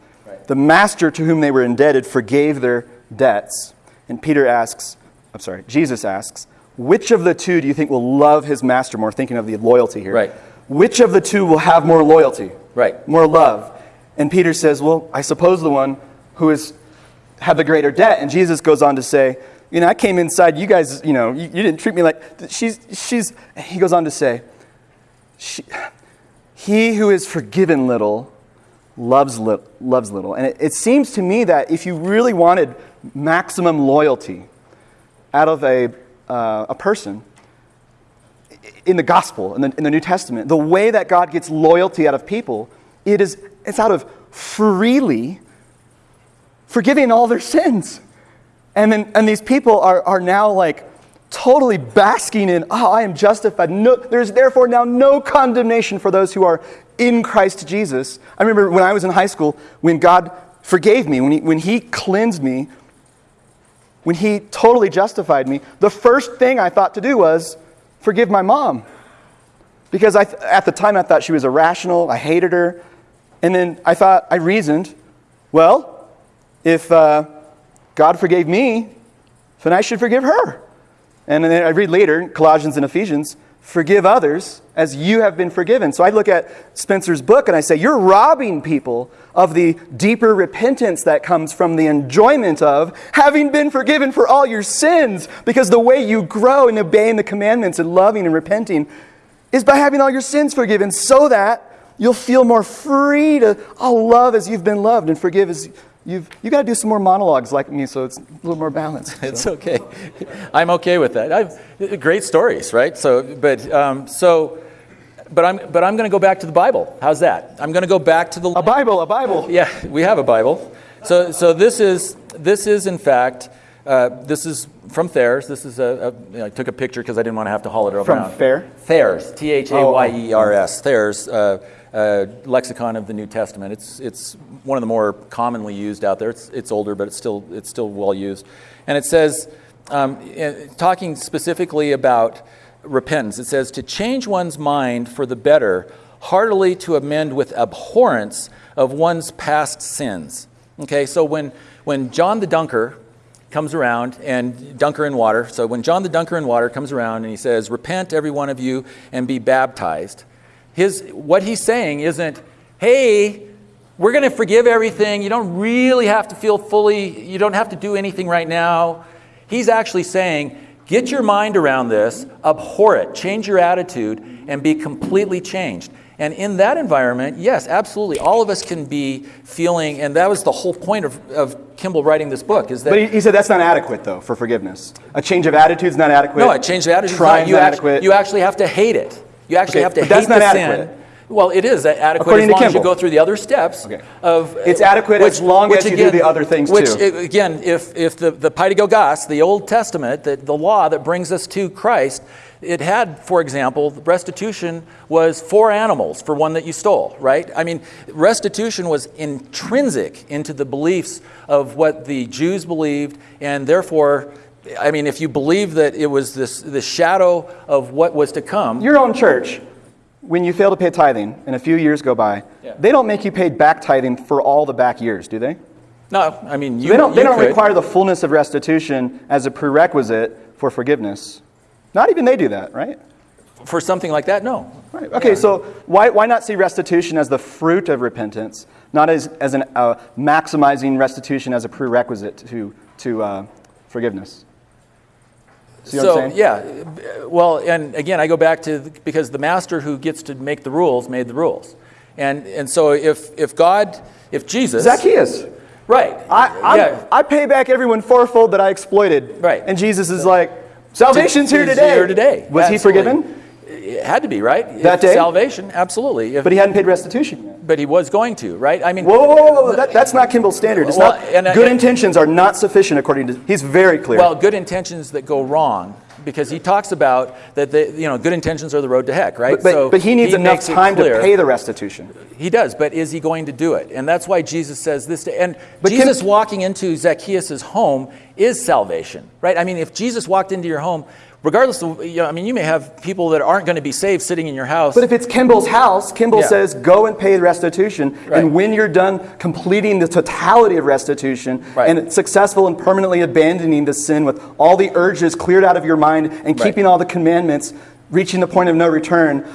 The master to whom they were indebted forgave their debts. And Peter asks, I'm sorry, Jesus asks, which of the two do you think will love his master more? Thinking of the loyalty here. Right. Which of the two will have more loyalty? Right. More love. And Peter says, Well, I suppose the one who has had the greater debt. And Jesus goes on to say, you know, I came inside, you guys, you know, you, you didn't treat me like, she's, she's, he goes on to say, she, he who is forgiven little loves, li- loves little. And it, it seems to me that if you really wanted maximum loyalty out of a, uh, a person, in the gospel, in the, in the New Testament, the way that God gets loyalty out of people, it is, it's out of freely forgiving all their sins. And, then, and these people are, are now like totally basking in, oh, I am justified. No, there's therefore now no condemnation for those who are in Christ Jesus. I remember when I was in high school, when God forgave me, when He, when he cleansed me, when He totally justified me, the first thing I thought to do was forgive my mom. Because I, at the time I thought she was irrational, I hated her. And then I thought, I reasoned, well, if uh, God forgave me, then I should forgive her. And then I read later, Colossians and Ephesians, forgive others as you have been forgiven. So I look at Spencer's book and I say, You're robbing people of the deeper repentance that comes from the enjoyment of having been forgiven for all your sins. Because the way you grow in obeying the commandments and loving and repenting is by having all your sins forgiven so that you'll feel more free to oh, love as you've been loved and forgive as You've you got to do some more monologues like me, so it's a little more balanced. So. It's okay. I'm okay with that. I've great stories, right? So, but um, so, but I'm but I'm going to go back to the Bible. How's that? I'm going to go back to the a Bible, a Bible. Yeah, we have a Bible. So so this is this is in fact. Uh, this is from Thayer's. This is a, a you know, I took a picture because I didn't want to have to haul it around. From Fair? Thayer's, T H A Y E R S. Thayer's. Uh, uh, lexicon of the New Testament. It's, it's one of the more commonly used out there. It's, it's older, but it's still, it's still well used. And it says, um, talking specifically about repentance, it says, to change one's mind for the better, heartily to amend with abhorrence of one's past sins. Okay, so when, when John the Dunker comes around and dunker in water, so when John the Dunker in water comes around and he says, Repent, every one of you, and be baptized his, what he's saying isn't, hey, we're going to forgive everything. You don't really have to feel fully, you don't have to do anything right now. He's actually saying, get your mind around this, abhor it, change your attitude, and be completely changed. And in that environment, yes, absolutely, all of us can be feeling, and that was the whole point of, of Kimball writing this book. Is that? But he, he said that's not adequate, though, for forgiveness. A change of attitude is not adequate. No, a change of attitude is not, you, adequate. you actually have to hate it. You actually okay, have to hate the adequate. sin. Well, it is adequate According as long as you go through the other steps. Okay. Of it's adequate which, as long as you again, do the other things which, too. Again, if if the the Paidagogos, the Old Testament, the, the law that brings us to Christ, it had, for example, restitution was four animals for one that you stole, right? I mean, restitution was intrinsic into the beliefs of what the Jews believed, and therefore I mean, if you believe that it was this the shadow of what was to come. Your own church, when you fail to pay tithing and a few years go by, yeah. they don't make you pay back tithing for all the back years, do they? No, I mean, you, they don't, they don't could. require the fullness of restitution as a prerequisite for forgiveness. Not even they do that, right? For something like that, no. Right. Okay, yeah. so why, why not see restitution as the fruit of repentance, not as, as an, uh, maximizing restitution as a prerequisite to, to uh, forgiveness? See so yeah, well, and again, I go back to the, because the master who gets to make the rules made the rules, and and so if if God, if Jesus, Zacchaeus, right, I yeah. I pay back everyone fourfold that I exploited, right, and Jesus is like, salvation's here today. Here today. Was Absolutely. he forgiven? It had to be right. That day, salvation, absolutely. If, but he hadn't paid restitution yet. But he was going to, right? I mean, whoa, whoa, whoa, whoa. That, that's not Kimball's standard. It's well, not, and, uh, good intentions are not sufficient, according to. He's very clear. Well, good intentions that go wrong because he talks about that the, you know good intentions are the road to heck, right? But, but, so but he needs he enough time to pay the restitution. He does, but is he going to do it? And that's why Jesus says this. To, and but Jesus can, walking into Zacchaeus' home is salvation, right? I mean, if Jesus walked into your home, regardless of, you know, I mean, you may have people that aren't going to be saved sitting in your house. But if it's Kimball's house, Kimball yeah. says, go and pay restitution. Right. And when you're done completing the totality of restitution right. and successful in permanently abandoning the sin with all the urges cleared out of your mind and right. keeping all the commandments, reaching the point of no return,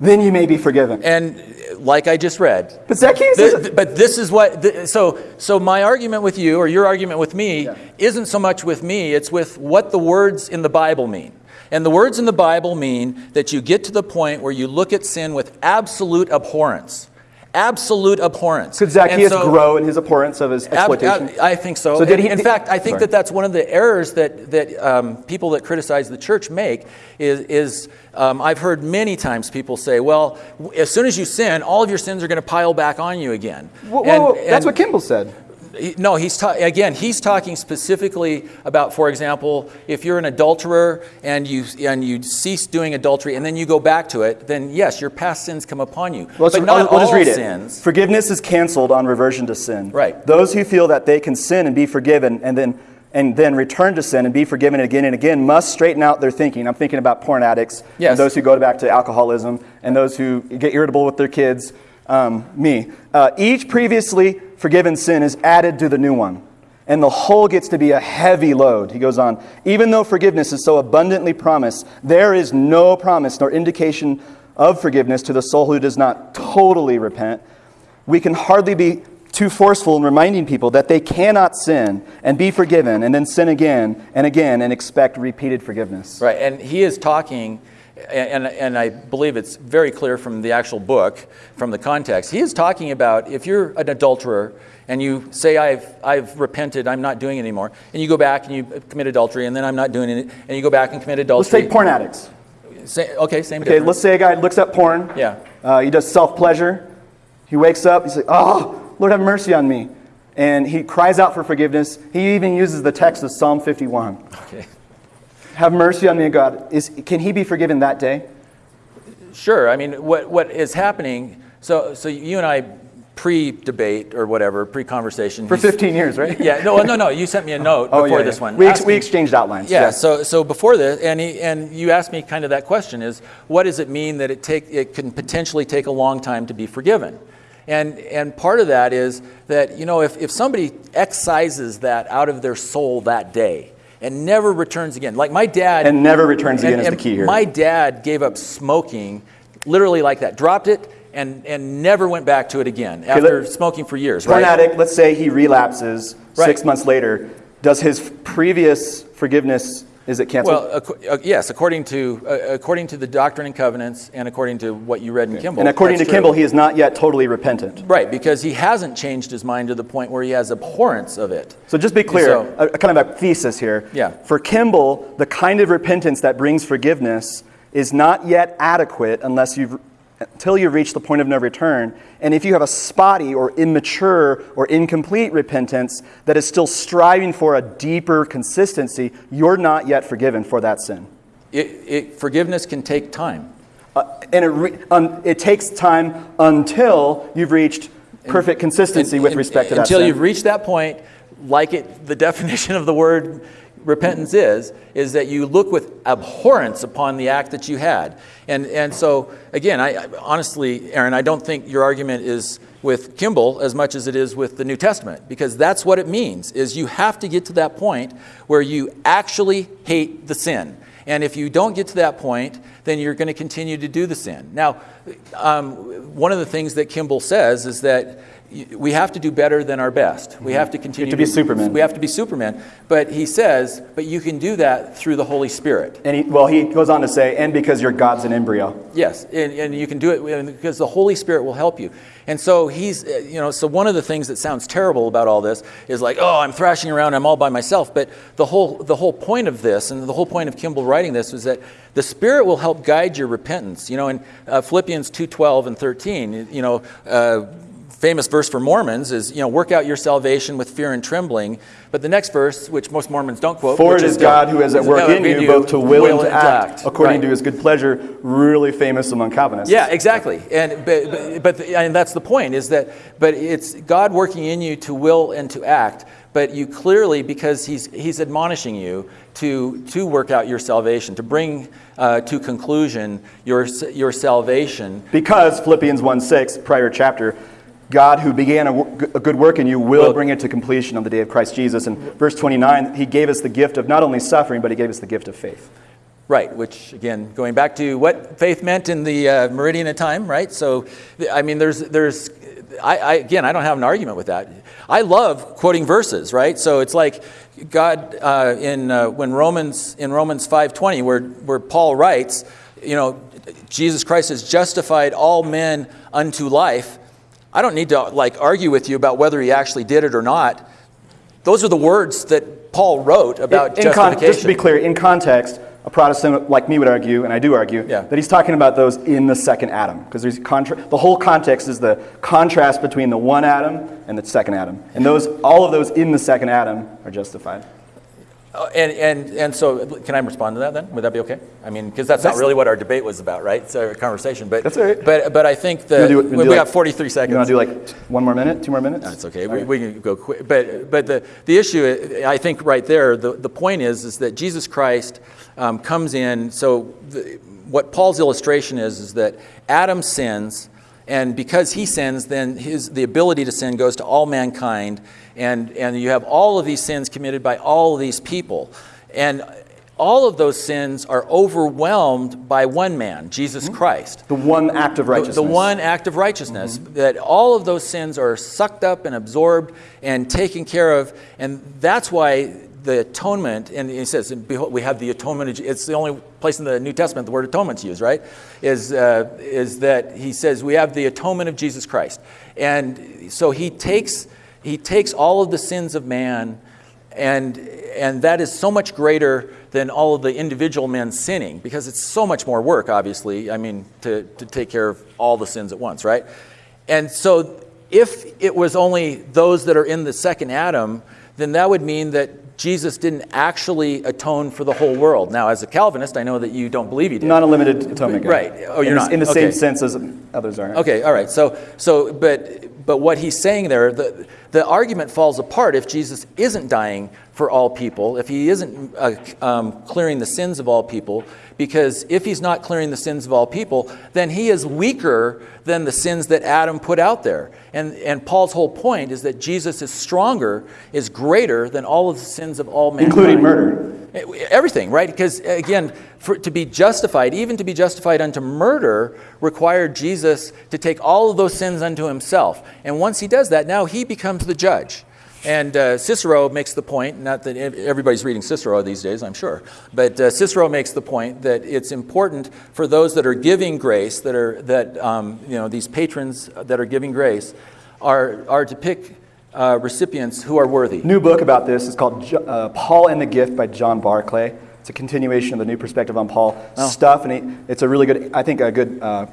then you may be forgiven. And like I just read. But Zacchaeus Th- is th- but this is what, th- so, so my argument with you, or your argument with me, isn't so much with me, it's with what the words in the Bible mean. And the words in the Bible mean that you get to the point where you look at sin with absolute abhorrence. Absolute abhorrence. Could Zacchaeus so- grow in his abhorrence of his exploitation? ab- I think so. So did he- in did- fact, I think Sorry. that that's one of the errors that, that um, people that criticize the church make is, is um, I've heard many times people say, well, as soon as you sin, all of your sins are going to pile back on you again. Whoa, And- whoa, That's what Kimball said. he- No, he's ta- again. He's talking specifically about, for example, if you're an adulterer and you and you cease doing adultery and then you go back to it, then yes, your past sins come upon you. Well, but not I'll, all read it. sins. Forgiveness is canceled on reversion to sin. Right. Those who feel that they can sin and be forgiven and then and then return to sin and be forgiven again and again must straighten out their thinking. I'm thinking about porn addicts, Yes. and those who go back to alcoholism, and those who get irritable with their kids. Um, me. Uh, each previously forgiven sin is added to the new one, and the whole gets to be a heavy load. He goes on. Even though forgiveness is so abundantly promised, there is no promise nor indication of forgiveness to the soul who does not totally repent. We can hardly be too forceful in reminding people that they cannot sin and be forgiven and then sin again and again and expect repeated forgiveness. Right, and he is talking, and, and I believe it's very clear from the actual book, from the context. He is talking about if you're an adulterer and you say, I've, I've repented, I'm not doing it anymore, and you go back and you commit adultery, and then I'm not doing it, and you go back and commit adultery. Let's take porn addicts. Say, okay, same Okay, difference. let's say a guy looks at porn. Yeah. Uh, he does self pleasure. He wakes up. He's like, "Oh, Lord, have mercy on me," and he cries out for forgiveness. He even uses the text of Psalm 51. Okay. Have mercy on me, God. Is can he be forgiven that day? Sure. I mean, what, what is happening, so, so you and I pre debate or whatever, pre conversation. For 15 years, right? Yeah, no, no, no. You sent me a note Oh, before yeah, this one. We, ex- we exchanged outlines. Yeah, so so before this, and he, and you asked me kind of that question is, what does it mean that it take it can potentially take a long time to be forgiven? And and part of that is that you know if, if somebody excises that out of their soul that day and never returns again, like my dad And never returns again and- is the key here. My dad gave up smoking, literally like that, dropped it and and never went back to it again after smoking for years. Porn right? addict, let's say he relapses Right. six months later. Does his previous forgiveness, is it canceled? Well, uh, yes, according to uh, according to the Doctrine and Covenants, and according to what you read in Kimball. and according to true. Kimball, he is not yet totally repentant. right, because he hasn't changed his mind to the point where he has abhorrence of it. So just be clear, So- a, a kind of a thesis here. Yeah. For Kimball, the kind of repentance that brings forgiveness is not yet adequate unless you've until you reach the point of no return. And if you have a spotty or immature or incomplete repentance that is still striving for a deeper consistency, you're not yet forgiven for that sin. It, it, forgiveness can take time. Uh, and it, re- um, it takes time until you've reached perfect consistency And- with and- respect to that until sin. you've reached that point, like it, the definition of the word repentance is, is that you look with abhorrence upon the act that you had. And, and so, again, I, I honestly, Aaron, I don't think your argument is with Kimball as much as it is with the New Testament, because that's what it means, is you have to get to that point where you actually hate the sin. And if you don't get to that point, then you're going to continue to do the sin. Now, um, one of the things that Kimball says is that we have to do better than our best. We have to continue to be Superman. We have to be Superman. But he says, but you can do that through the Holy Spirit. and he, well, he goes on to say, and because your God's an embryo. Yes, and, and you can do it because the Holy Spirit will help you. And so he's, uh, you know, so one of the things that sounds terrible about all this is like, oh, I'm thrashing around, I'm all by myself. But the whole, the whole point of this, and the whole point of Kimball writing this, was that the Spirit will help guide your repentance. You know, in uh, Philippians 2:12 and 13, you know. Uh, famous verse for Mormons is, you know, work out your salvation with fear and trembling. But the next verse, which most Mormons don't quote, For it is God who is at work No, in you, both to will and to act, according Right. to his good pleasure, really famous among Calvinists. Yeah, exactly. And but, but, but and that's the point is that but it's God working in you to will and to act. But you clearly, because he's he's admonishing you to to work out your salvation, to bring uh, to conclusion your your salvation. Because Philippians 1 6, prior chapter, God who began a, a good work in you will bring it to completion on the day of Christ Jesus. And verse 29, he gave us the gift of not only suffering, but he gave us the gift of faith. Right, which again, going back to what faith meant in the uh, meridian of time, right? So, I mean, there's, there's, I, I, again, I don't have an argument with that. I love quoting verses, right? So it's like God uh, in uh, when Romans in Romans five twenty, where where Paul writes, you know, Jesus Christ has justified all men unto life. I don't need to like argue with you about whether he actually did it or not. Those are the words that Paul wrote about In con- justification. just to be clear, in context, a Protestant like me would argue, and I do argue, Yeah. that he's talking about those in the second Adam. Because there's contra- the whole context is the contrast between the one Adam and the second Adam. And those, all of those in the second Adam are justified. Uh, And, and, and so, can I respond to that then? Would that be okay? I mean, because that's, not really what our debate was about, right? It's a conversation. But, That's all right. but, but I think that do- we, we like- have 43 seconds. You want to do like one more minute, two more minutes? That's okay. We, we can go quick. But, but the, the issue, I think, right there, the, the point is, is that Jesus Christ um, comes in. So, the, what Paul's illustration is, is that Adam sins, and because he sins, then his, the ability to sin goes to all mankind, and, and you have all of these sins committed by all of these people. And all of those sins are overwhelmed by one man, Jesus Christ The one act of righteousness. The one act of righteousness. That all of those sins are sucked up and absorbed and taken care of. And that's why the atonement, and he says, and behold, we have the atonement. It's the only place in the New Testament the word atonement's used, right? Is, uh, is that he says we have the atonement of Jesus Christ. And so he takes, he takes all of the sins of man and, and that is so much greater than all of the individual men sinning because it's so much more work, obviously, I mean, to, to take care of all the sins at once, right? And so if it was only those that are in the second Adam, then that would mean that Jesus didn't actually atone for the whole world. Now, as a Calvinist, I know that you don't believe he did. Not a limited atonement. Right. Oh, you're in, not. In the Okay. same sense as others are. Okay, all right. So, so, but, but what he's saying there, the, the argument falls apart if Jesus isn't dying for all people, if he isn't uh, um, clearing the sins of all people, because if he's not clearing the sins of all people, then he is weaker than the sins that Adam put out there. And, and Paul's whole point is that Jesus is stronger, is greater than all of the sins of all mankind. Including murder. Everything, right? Because again, for, to be justified, even to be justified unto murder, required Jesus to take all of those sins unto himself. And once he does that, now he becomes the judge. And uh, Cicero makes the point, not that everybody's reading Cicero these days, I'm sure, but uh, Cicero makes the point that it's important for those that are giving grace, that are, that, um, you know, these patrons that are giving grace, are, are to pick uh, recipients who are worthy. New book about this is called uh, Paul and the Gift by John Barclay. It's a continuation of the new perspective on Paul Oh. stuff, and he, it's a really good, I think, a good uh,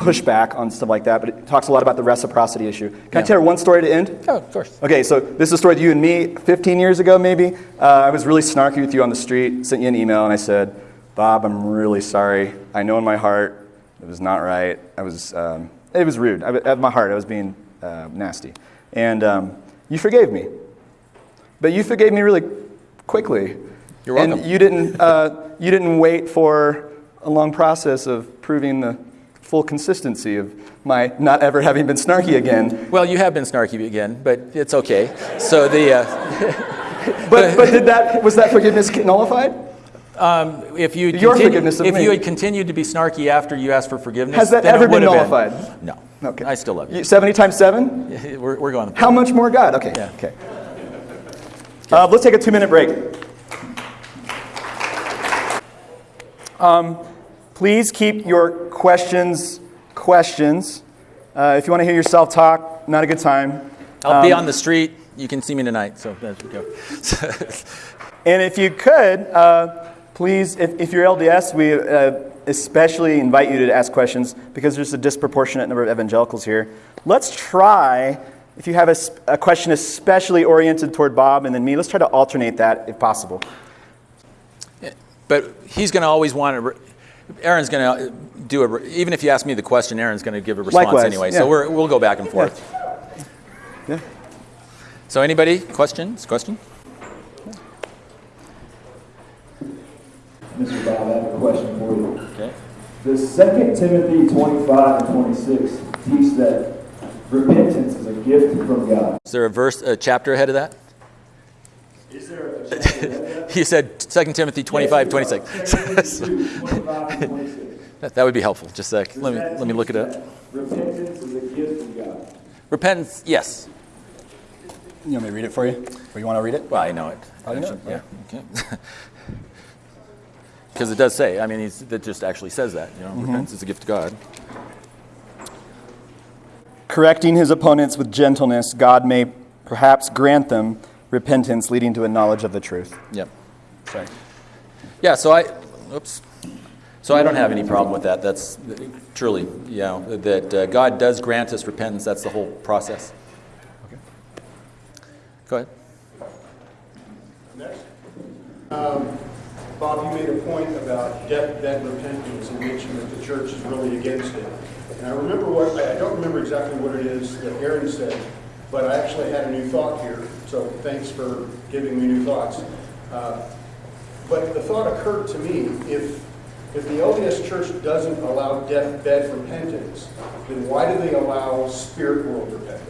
pushback on stuff like that. But it talks a lot about the reciprocity issue. Can I Yeah. tell you one story to end? Oh, of course. Okay, so this is a story with you and me 15 years ago, maybe. Uh, I was really snarky with you on the street, sent you an email, and I said, Bob, I'm really sorry. I know in my heart it was not right. I was, um, it was rude. I, at my heart, I was being uh, nasty. And um, you forgave me. But you forgave me really quickly. You're welcome. And you didn't, uh, you didn't wait for a long process of proving the full consistency of my not ever having been snarky again. Well, you have been snarky again, but it's okay. So the uh, But, but did that, was that forgiveness nullified? if you Your forgiveness of if me. you had continued to be snarky after you asked for forgiveness, Has that then it ever been would have nullified? No. Okay. I still love you. You- 70 times 7? We're, we're going. How much more God? Okay. Yeah. Okay. Uh, let's take a two minute break. Um, please keep your questions questions. Uh, if you want to hear yourself talk, not a good time. I'll be Um, on the street. You can see me tonight. So there we go. And if you could, uh, please, if, if you're LDS, we uh, especially invite you to ask questions because there's a disproportionate number of evangelicals here. Let's try, if you have a question especially oriented toward Bob and then me, let's try to alternate that if possible. but he's going to always want to. Re- Aaron's going to do a. Even if you ask me the question, Aaron's going to give a response Likewise, anyway. yeah. So we're, we'll go back and forth. Yeah. So anybody questions? Question? Mr. Bob, I have a question for you. Okay. Does 2 Timothy 25 and 26 teach that repentance is a gift from God? Is there a verse, a chapter ahead of that? Is there a chance to read that? You said 2 Timothy 25, 26. 25 26. That, that would be helpful. Just a sec. Let me, let me look it up. Repentance is a gift from God. Repentance, yes. You want me to read it for you? Or you want to read it? Well, I know it. Oh, you know it? Yeah. Okay. Because it does say, I mean, it just actually says that. You know, Mm-hmm. repentance is a gift of God. Correcting his opponents with gentleness, God may perhaps grant them repentance leading to a knowledge of the truth. Yep. Sorry. Yeah, so I, oops. So I don't have any problem with that. That's truly, you know, that uh, God does grant us repentance. That's the whole process. Okay. Go ahead. Next. Um, Bob, you made a point about deathbed repentance and mentioned that the church is really against it. And I remember what, I I don't remember exactly what it is that Aaron said, but I actually had a new thought here, so thanks for giving me new thoughts. Uh, But the thought occurred to me, if, if the LDS Church doesn't allow deathbed repentance, then why do they allow spirit world repentance?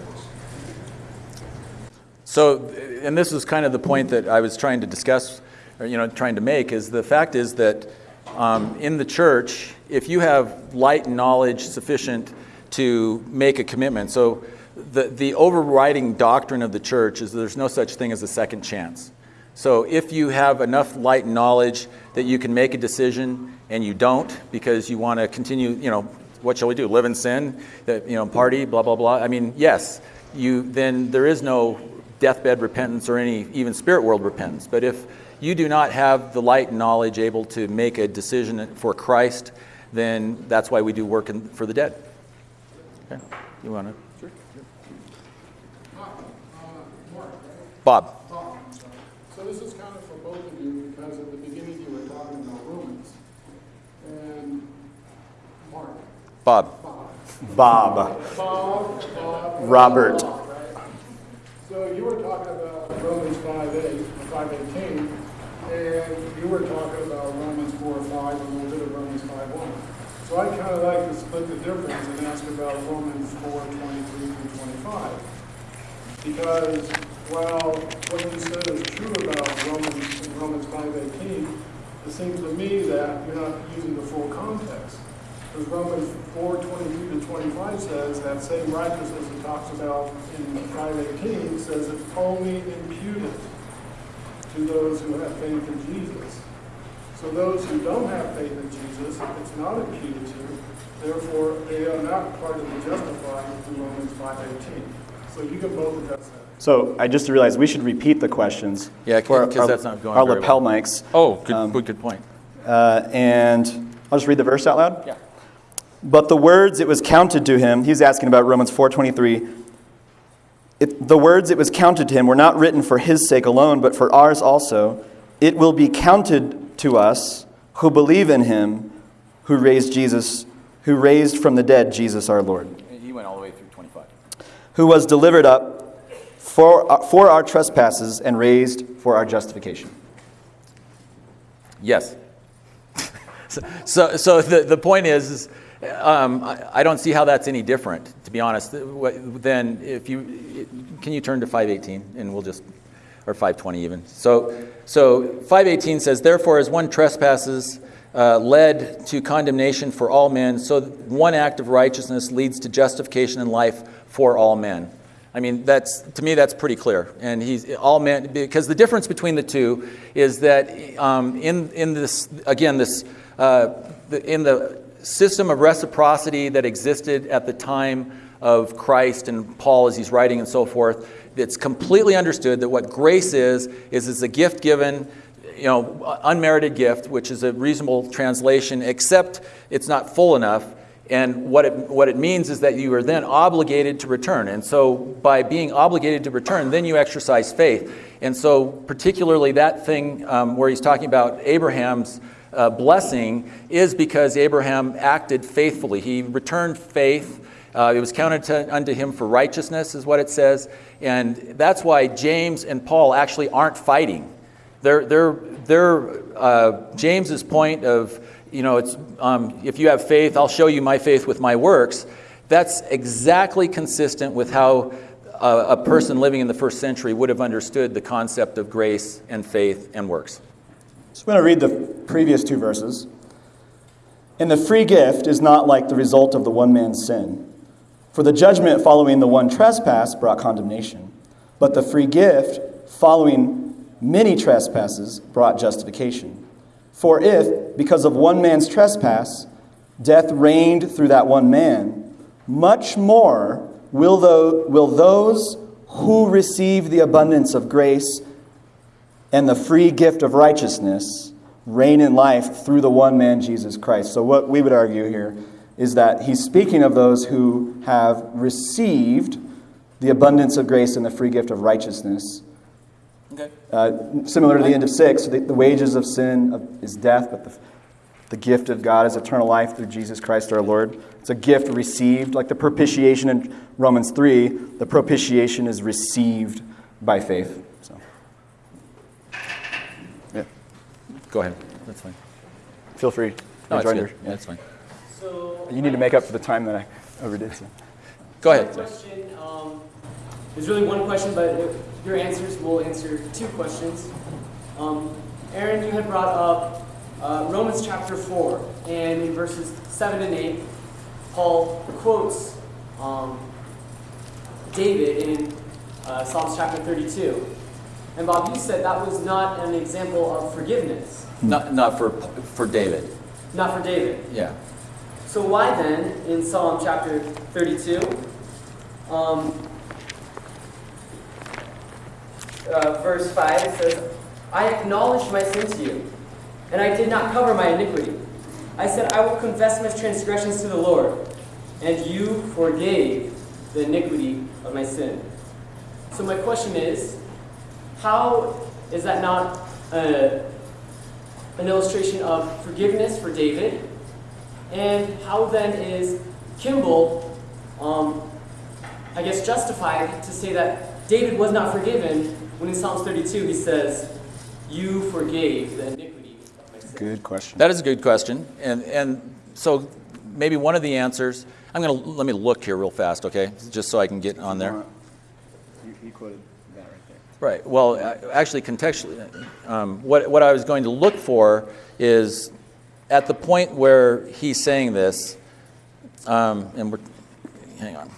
So, and this is kind of the point that I was trying to discuss, or, you know, trying to make, is the fact is that um, in the church, if you have light and knowledge sufficient to make a commitment, so the, the overriding doctrine of the church is there's no such thing as a second chance. So if you have enough light and knowledge that you can make a decision and you don't because you want to continue, you know, what shall we do? Live in sin, you know, party, blah blah blah. I mean, yes, you then there is no deathbed repentance or any even spirit world repentance. But if you do not have the light and knowledge able to make a decision for Christ, then that's why we do work in, for the dead. Okay, you want to? Bob. So this is kind of for both of you, because at the beginning you were talking about Romans. And Mark, Bob. Bob. Bob, Bob. Robert. Bob, right? So you were talking about Romans five eight, five eighteen, and you were talking about Romans four five, and a little bit of Romans five one. So I kind of like to split the difference and ask about Romans four twenty-three through twenty-five. Because, while what you said is true about Romans, in Romans five eighteen, it seems to me that you're not using the full context. Because Romans four twenty-three to twenty-five says that same righteousness it talks about in five eighteen says it's only imputed to those who have faith in Jesus. So those who don't have faith in Jesus, it's not imputed to, therefore they are not part of the justified in Romans five eighteen. So you can both address that. So I just realized we should repeat the questions. Yeah, for 'cause our- that's not going Our very lapel well. mics. Oh, good, Um, good, good point. Uh, and I'll just read the verse out loud. Yeah. But the words it was counted to him, he's asking about Romans 4:23. It, the words it was counted to him were not written for his sake alone, but for ours also. It will be counted to us who believe in him, who raised Jesus, who raised from the dead Jesus our Lord, He went all the way through 25. Who was delivered up for, uh, for our trespasses and raised for our justification. Yes. so, so, the, the point is, is um, I, I don't see how that's any different, to be honest. Then if you, can you turn to 518 and we'll just, or 520 even. So, so 518 says, therefore as one trespasses uh, led to condemnation for all men, so one act of righteousness leads to justification and life for all men. I mean, that's to me that's pretty clear. And he's all men because the difference between the two is that um, in in this again this uh, the, in the system of reciprocity that existed at the time of Christ and Paul as he's writing and so forth, it's completely understood that what grace is is is a gift given you know, unmerited gift, which is a reasonable translation, except it's not full enough. And what it, what it means is that you are then obligated to return. And so, by being obligated to return, then you exercise faith. And so, particularly that thing um, where he's talking about Abraham's uh, blessing is because Abraham acted faithfully. He returned faith. Uh, it was counted to, unto him for righteousness, is what it says. And that's why James and Paul actually aren't fighting. They're, they're, they're, uh, James's point of, you know, it's, um, if you have faith, I'll show you my faith with my works. That's exactly consistent with how a, a person living in the first century would have understood the concept of grace and faith and works. So I'm going to read the previous two verses. And the free gift is not like the result of the one man's sin. For the judgment following the one trespass brought condemnation, but the free gift following many trespasses brought justification. For if, because of one man's trespass, death reigned through that one man, much more will, tho- will those who receive the abundance of grace and the free gift of righteousness reign in life through the one man, Jesus Christ. So, what we would argue here is that he's speaking of those who have received the abundance of grace and the free gift of righteousness. Okay. Uh, similar to the end of 6, the, the wages of sin is death, but the, the gift of God is eternal life through Jesus Christ our Lord. It's a gift received, like the propitiation in Romans 3, the propitiation is received by faith. So. Yeah. Go ahead. That's fine. Feel free. No, it's good. your- Yeah, That's fine. So You need to make up for the time that I overdid. So. Go ahead. question um, is really one question, but if your answers will answer two questions. Um, Aaron, you had brought up uh, Romans chapter 4, and in verses 7 and 8, Paul quotes um, David in uh, Psalms chapter 32. And Bob, you said that was not an example of forgiveness, Not, not for, for David. not for David. Yeah. So why then, in Psalm chapter 32, um, uh, verse 5, it says, I acknowledged my sin to you, and I did not cover my iniquity. I said, I will confess my transgressions to the Lord, and you forgave the iniquity of my sin. So my question is, how is that not uh, an illustration of forgiveness for David? And how then is Kimball, um, I guess, justified to say that David was not forgiven when in Psalms 32 he says, You forgave the iniquity of my sin? Good question. That is a good question. And, and so maybe one of the answers, I'm going to, let me look here real fast, okay? Just so I can get on there. You, you quoted that right there. Right. Well, actually, contextually, um, what, what I was going to look for is at the point where he's saying this, um, and we're, hang on.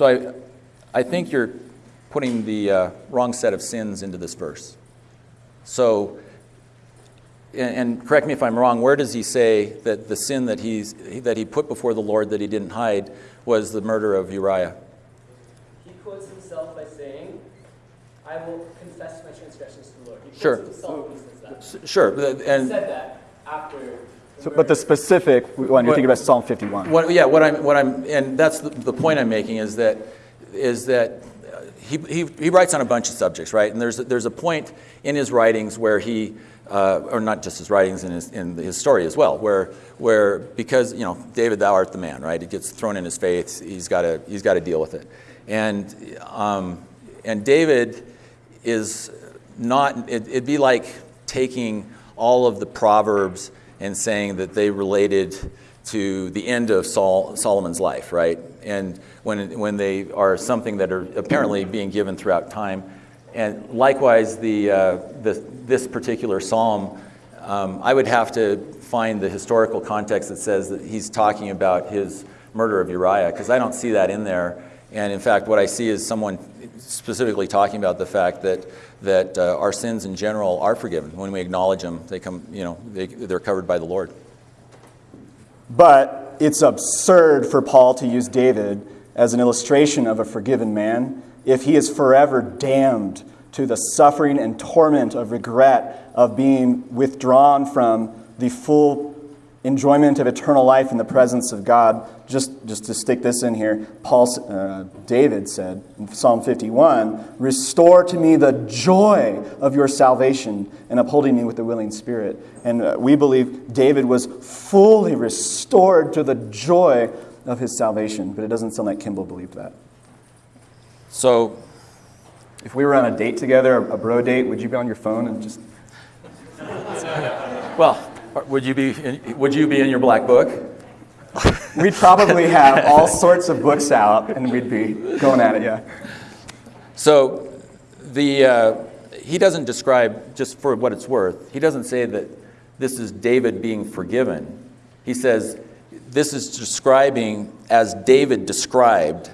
So I, I think you're putting the uh, wrong set of sins into this verse. So and, and correct me if I'm wrong, where does he say that the sin that, he's, that he put before the Lord that he didn't hide was the murder of Uriah? He quotes himself by saying, I will confess my transgressions to the Lord. He quotes Sure. himself when he says that. Sure, He and said that after. So, but the specific one, you're thinking about Psalm 51. what, yeah, what I'm, what I'm, and that's the, the point I'm making is that, is that uh, he, he, he writes on a bunch of subjects, right? And there's, there's a point in his writings where he, uh, or not just his writings, in his, in his story as well, where, where because, you know, David, thou art the man, right? It gets thrown in his face. He's got to, he's got to deal with it. And, um, and David is not, it, it'd be like taking all of the Proverbs and saying that they related to the end of Sol- Solomon's life, right? And when, when they are something that are apparently being given throughout time. And likewise, the, uh, the, this particular psalm, um, I would have to find the historical context that says that he's talking about his murder of Uriah, because I don't see that in there. And in fact, what I see is someone specifically talking about the fact that, that uh, our sins in general are forgiven. When we acknowledge them, they come, you know, they, they're covered by the Lord. But it's absurd for Paul to use David as an illustration of a forgiven man if he is forever damned to the suffering and torment of regret of being withdrawn from the full enjoyment of eternal life in the presence of God. Just, just to stick this in here, Paul, uh, David said in Psalm 51, "Restore to me the joy of your salvation and upholding me with a willing spirit." And uh, we believe David was fully restored to the joy of his salvation. But it doesn't sound like Kimball believed that. So, If we were on a date together, a bro date, would you be on your phone and just Well, would you be in, would you be in your black book? We'd probably have all sorts of books out and we'd be going at it, yeah. So the uh, he doesn't describe just for what it's worth. He doesn't say that this is David being forgiven. He says this is describing as David described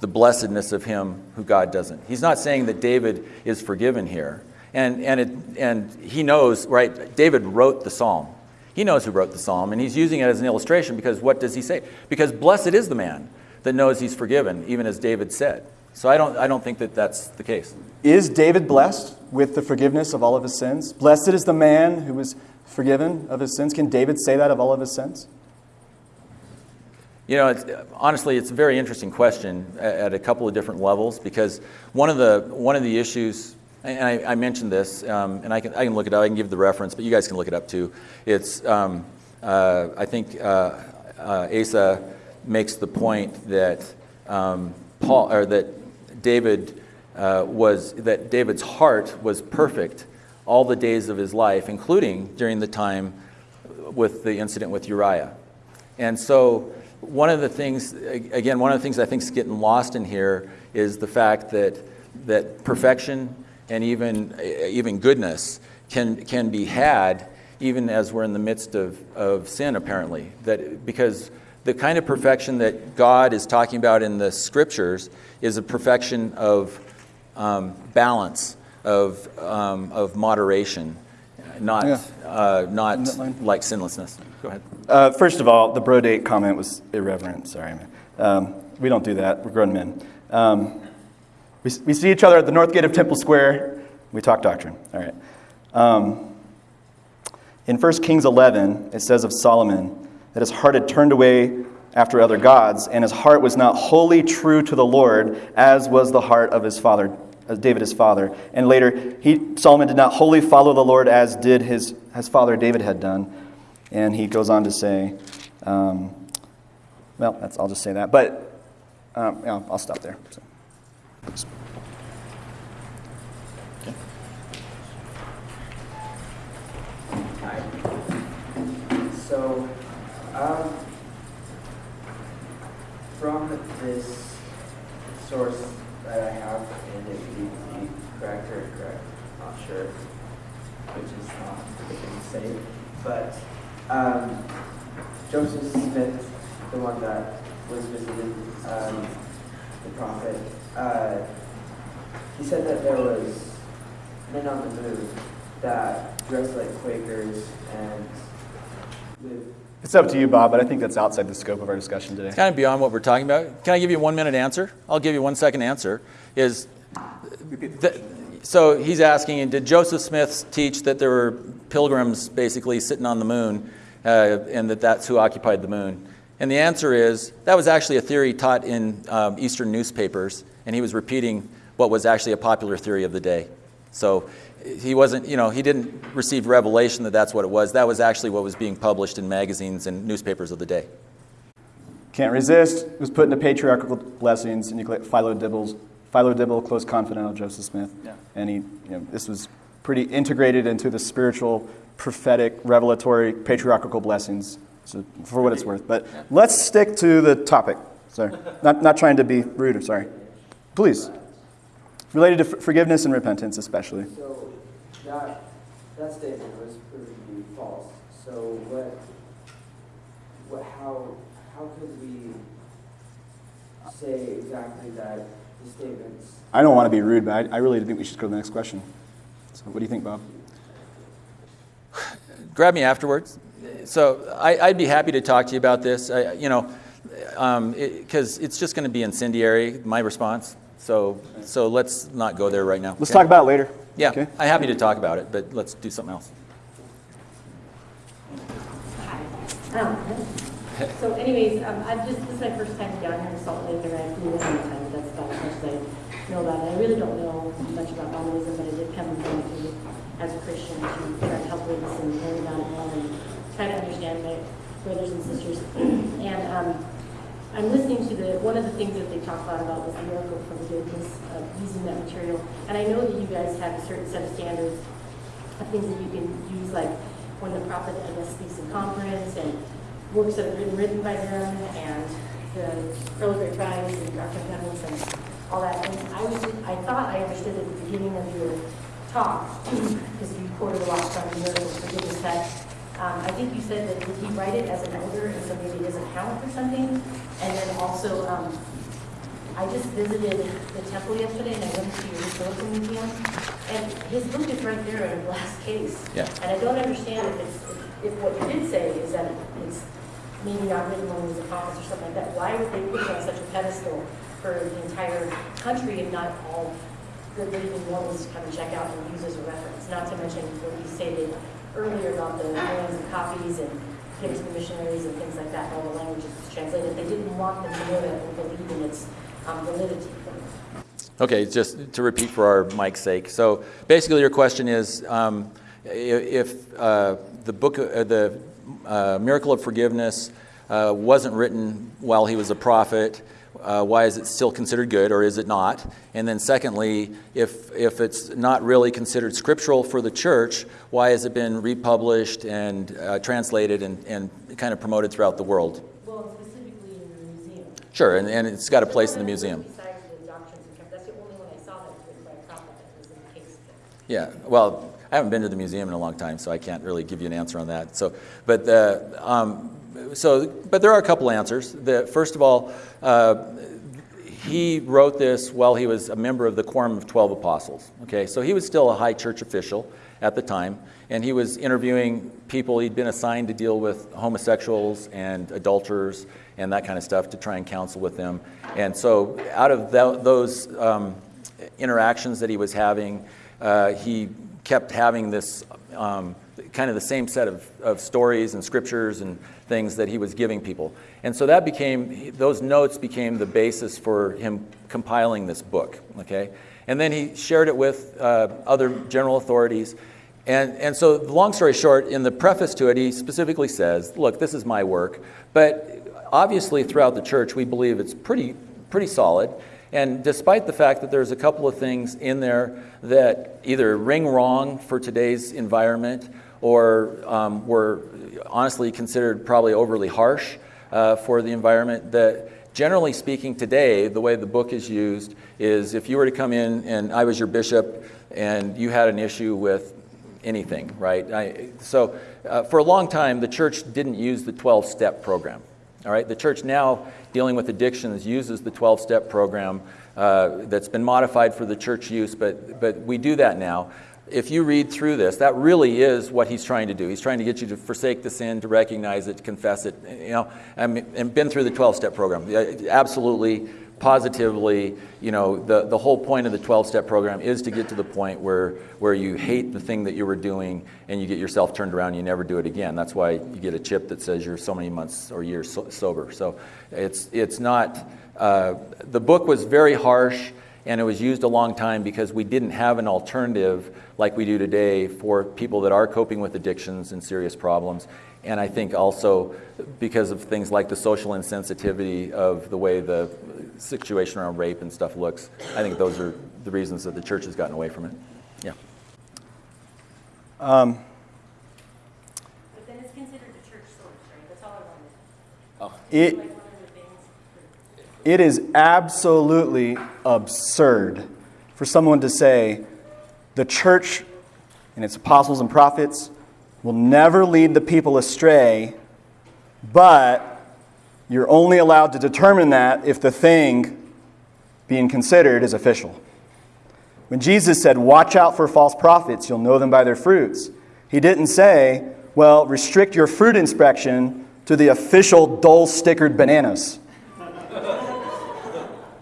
the blessedness of him who God doesn't. He's not saying that David is forgiven here. And, and, it, and he knows, right? David wrote the psalm. He knows who wrote the psalm, and he's using it as an illustration because what does he say? Because blessed is the man that knows he's forgiven, even as David said. So I don't, I don't think that that's the case. Is David blessed with the forgiveness of all of his sins? Blessed is the man who was forgiven of his sins. Can David say that of all of his sins? You know, it's, honestly, it's a very interesting question at, at a couple of different levels because one of the, one of the issues, and I, I mentioned this, um, and I can, I can look it up, I can give the reference, but you guys can look it up too. It's, um, uh, I think uh, uh, Asa makes the point that um, Paul, or that David uh, was, that David's heart was perfect all the days of his life, including during the time with the incident with Uriah. And so, one of the things, again, one of the things I think is getting lost in here is the fact that, that perfection and even, even goodness can, can be had even as we're in the midst of, of sin, apparently. That, because the kind of perfection that God is talking about in the scriptures is a perfection of um, balance, of, um, of moderation, not, Yeah. uh, not like sinlessness. Go ahead. Uh, first of all, the bro date comment was irreverent. Sorry, man. Um, we don't do that. We're grown men. We, we see each other at the north gate of Temple Square. We talk doctrine. All right. Um, in 1 Kings 11, it says of Solomon that his heart had turned away after other gods, and his heart was not wholly true to the Lord, as was the heart of his father, David his father. And later, he, Solomon did not wholly follow the Lord as did his, his father David had done. And he goes on to say, um, well, that's, I'll just say that. But um, yeah, I'll stop there. So. Hi. So, um, from this source that I have, and it may correct or incorrect, not sure, which is not particularly safe, but um, Joseph Smith, the one that was visiting um, the prophet, uh, he said that there was men on the moon that dressed like Quakers and lived It's up to you, Bob, but I think that's outside the scope of our discussion today. kind of beyond what we're talking about. Can I give you a one minute answer? I'll give you one second answer. Is th- so he's asking, and did Joseph Smith teach that there were pilgrims basically sitting on the moon, uh, and that that's who occupied the moon? And the answer is that was actually a theory taught in um, Eastern newspapers, and he was repeating what was actually a popular theory of the day. So he wasn't, you know, he didn't receive revelation that that's what it was. That was actually what was being published in magazines and newspapers of the day. Can't resist. Was put into patriarchal blessings, and you click Philo Dibbles, Philo Dibble, close confidant of Joseph Smith. Yeah. And he, you know, this was pretty integrated into the spiritual, prophetic, revelatory, patriarchal blessings. So for what it's worth. But let's stick to the topic. Sorry, not not trying to be rude. or Sorry. Please. Related to f- forgiveness and repentance, especially. So that that statement was proved to be false. So what what how how could we say exactly that the statements I don't want to be rude, but I, I really think we should go to the next question. So, what do you think, Bob? grab me afterwards. So I, I'd be happy to talk to you about this. I, you know, um, because it's just going to be incendiary. My response. So so let's not go there right now. Let's okay? talk about it later. Yeah, Okay. I'm happy to talk about it, but let's do something else. Um, So anyways, um, I just, this is my first time down here in Salt Lake, and I flew in one time, that's about as much as I know about it. I really don't know much about Mormonism, but I did come down to, as a Christian, to try to help witness and learn about it and try to understand my brothers and sisters. And, um, I'm listening to the, one of the things that they talk a lot about was the miracle for forgiveness of uh, using that material. And I know that you guys have a certain set of standards of things that you can use, like when the prophet, I guess, speaks in conference, and works that have been written by them, and the Earl Grey Prize, and Ark of and all that. And I was, I thought I understood at the beginning of your talk, because you quoted a lot from Miracles Forgiveness, that um, I think you said that did he write it as an elder, and so maybe it doesn't count for something? And then also, um, I just visited the temple yesterday and I went to your historical museum. And his book is right there in a glass case. Yeah. And I don't understand if it's, if what you did say is that it's maybe not written when he was a prophet or something like that. Why would they put it on such a pedestal for the entire country and not all the believing Mormons to come and check out and use as a reference? Not to mention what you stated earlier about the millions of copies and giving to the missionaries and things like that, all the languages translated. They didn't want them to know that or believe in its um, validity. Okay, just to repeat for our mic's sake. So basically, your question is um, if uh, the book, uh, the uh, Miracle of Forgiveness, uh, wasn't written while he was a prophet, uh, why is it still considered good or is it not? And then, secondly, if, if it's not really considered scriptural for the church, why has it been republished and uh, translated and, and kind of promoted throughout the world? Well, specifically in the museum. Sure, and, and it's got a place in the museum. Besides the doctrines that's the only one I saw that was by a prophet that was in the case. Yeah, well, I haven't been to the museum in a long time, so I can't really give you an answer on that. So, but uh, um, so, but there are a couple answers. The, first of all, uh, he wrote this while he was a member of the Quorum of Twelve Apostles. Okay, so he was still a high church official at the time, and he was interviewing people. He'd been assigned to deal with homosexuals and adulterers and that kind of stuff to try and counsel with them. And so, out of tho- those um, interactions that he was having, uh, he kept having this um, kind of the same set of, of stories and scriptures and things that he was giving people. And so that became, those notes became the basis for him compiling this book, okay? And then he shared it with uh, other general authorities. And, and so, long story short, in the preface to it, he specifically says, Look, this is my work. But obviously, throughout the church, we believe it's pretty, pretty solid. And despite the fact that there's a couple of things in there that either ring wrong for today's environment or um, were honestly considered probably overly harsh uh, for the environment, that generally speaking today, the way the book is used is if you were to come in and I was your bishop and you had an issue with anything, right? I, so uh, for a long time, the church didn't use the 12 step program. All right, the church now dealing with addictions uses the 12 step program uh, that's been modified for the church use, but, but we do that now. If you read through this, that really is what he's trying to do. He's trying to get you to forsake the sin, to recognize it, to confess it, you know, and, and been through the 12 step program. Absolutely, positively, you know, the, the whole point of the 12 step program is to get to the point where, where you hate the thing that you were doing and you get yourself turned around and you never do it again. That's why you get a chip that says you're so many months or years so, sober. So it's, it's not, uh, the book was very harsh and it was used a long time because we didn't have an alternative like we do today for people that are coping with addictions and serious problems. And I think also because of things like the social insensitivity of the way the situation around rape and stuff looks, I think those are the reasons that the church has gotten away from it. Yeah. Um, But then it's considered a church source, right? That's all I wanted. it, Like one of the things. It is absolutely absurd for someone to say the church and its apostles and prophets will never lead the people astray, but you're only allowed to determine that if the thing being considered is official. When Jesus said, Watch out for false prophets, you'll know them by their fruits, he didn't say, Well, restrict your fruit inspection to the official dull stickered bananas.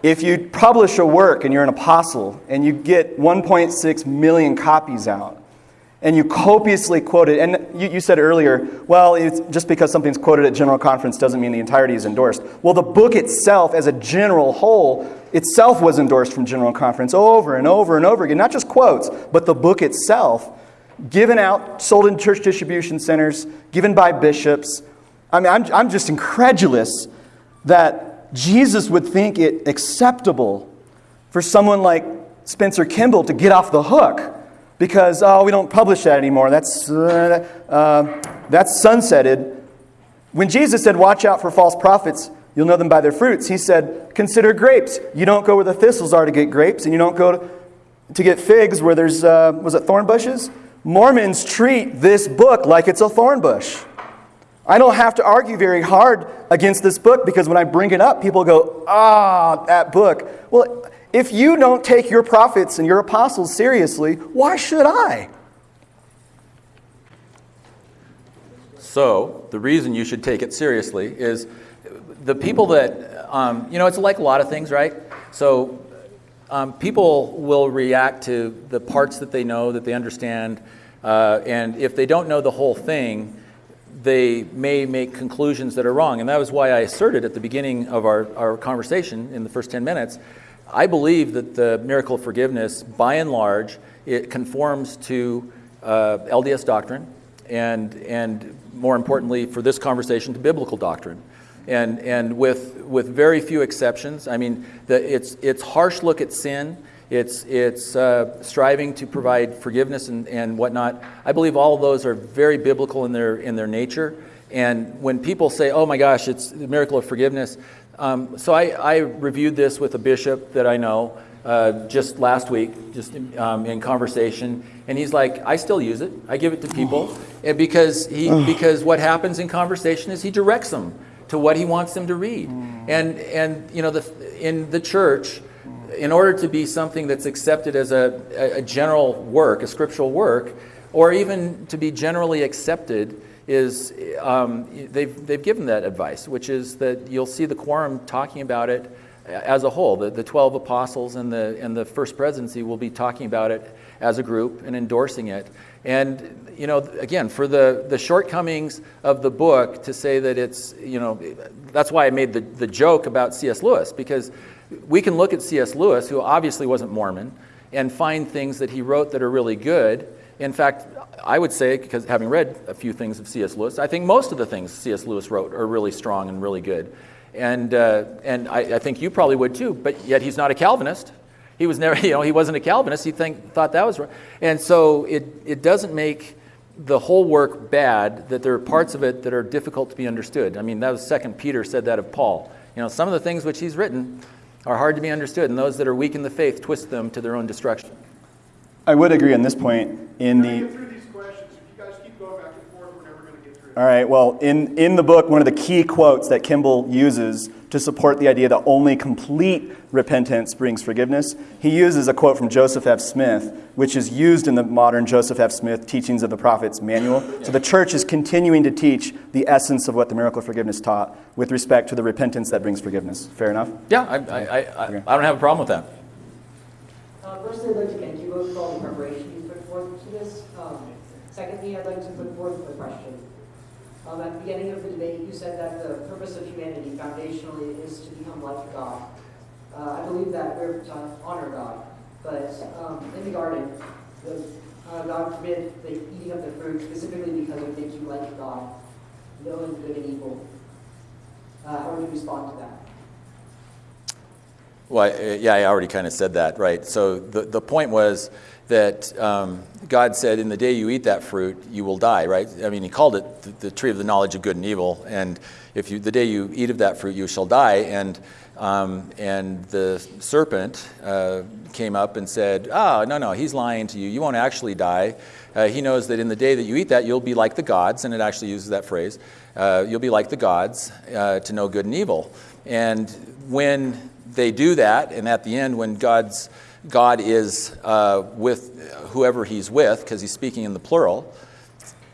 If you publish a work and you're an apostle and you get 1.6 million copies out, and you copiously quote it, and you, you said earlier, well, it's just because something's quoted at General Conference doesn't mean the entirety is endorsed. Well, the book itself, as a general whole, itself was endorsed from General Conference over and over and over again. Not just quotes, but the book itself, given out, sold in church distribution centers, given by bishops. I mean, I'm, I'm just incredulous Jesus would think it acceptable for someone like Spencer Kimball to get off the hook because, oh, we don't publish that anymore. That's, uh, uh, that's sunsetted. When Jesus said, watch out for false prophets, you'll know them by their fruits, he said, consider grapes. You don't go where the thistles are to get grapes, and you don't go to, to get figs where there's, uh, was it thorn bushes? Mormons treat this book like it's a thorn bush. I don't have to argue very hard against this book because when I bring it up, people go, ah, that book. Well, if you don't take your prophets and your apostles seriously, why should I? So, the reason you should take it seriously is the people that, um, you know, it's like a lot of things, right? So, um, people will react to the parts that they know, that they understand, uh, and if they don't know the whole thing, they may make conclusions that are wrong. And that was why I asserted at the beginning of our, our conversation in the first 10 minutes I believe that the miracle of forgiveness, by and large, it conforms to uh, LDS doctrine and, and more importantly for this conversation to biblical doctrine. And, and with, with very few exceptions, I mean, the, it's, it's harsh look at sin, it's, it's uh, striving to provide forgiveness and, and whatnot. I believe all of those are very biblical in their, in their nature. And when people say, oh my gosh, it's the miracle of forgiveness, um, so I, I, reviewed this with a bishop that I know uh, just last week, just um, in conversation, and he's like, I still use it. I give it to people and because he because what happens in conversation is he directs them to what he wants them to read, and and you know the in the church. In order to be something that's accepted as a, a general work, a scriptural work, or even to be generally accepted, is um, they've, they've given that advice, which is that you'll see the quorum talking about it as a whole. The, the 12 apostles and the, and the first presidency will be talking about it as a group and endorsing it. And, you know, again, for the, the shortcomings of the book to say that it's, you know, that's why I made the, the joke about C.S. Lewis, because we can look at C.S. Lewis, who obviously wasn't Mormon, and find things that he wrote that are really good. In fact, I would say, because having read a few things of C.S. Lewis, I think most of the things C.S. Lewis wrote are really strong and really good. And, uh, and I, I, think you probably would too, but yet he's not a Calvinist. He was never, you know, he wasn't a Calvinist. He think, thought that was right. And so it, it doesn't make the whole work bad that there are parts of it that are difficult to be understood. I mean, that was Second Peter said that of Paul. You know, some of the things which he's written are hard to be understood, and those that are weak in the faith twist them to their own destruction. I would agree on this point in the all right, well, in, in the book, one of the key quotes that Kimball uses to support the idea that only complete repentance brings forgiveness, he uses a quote from Joseph F. Smith, which is used in the modern Joseph F. Smith Teachings of the Prophets manual. So the church is continuing to teach the essence of what the miracle of forgiveness taught with respect to the repentance that brings forgiveness. Fair enough? Yeah, I, I, I, I don't have a problem with that. Uh, firstly, I'd like to thank you both for all the preparation you put forth to this. Um, secondly, I'd like to put forth the question. Um, at the beginning of the debate, you said that the purpose of humanity foundationally is to become like God. Uh, I believe that we're to honor God, but um, in the garden, the, uh, God forbid the eating of the fruit specifically because it would make you like God, knowing good and evil. Uh, how would you respond to that? Well, yeah, I already kind of said that, right? So the, the point was that um, God said, In the day you eat that fruit, you will die, right? I mean, He called it the, the tree of the knowledge of good and evil. And if you, the day you eat of that fruit, you shall die. And, um, and the serpent uh, came up and said, Oh, no, no, he's lying to you. You won't actually die. Uh, he knows that in the day that you eat that, you'll be like the gods. And it actually uses that phrase. Uh, you'll be like the gods uh, to know good and evil. And when they do that, and at the end, when God's God is uh, with whoever he's with, because he's speaking in the plural,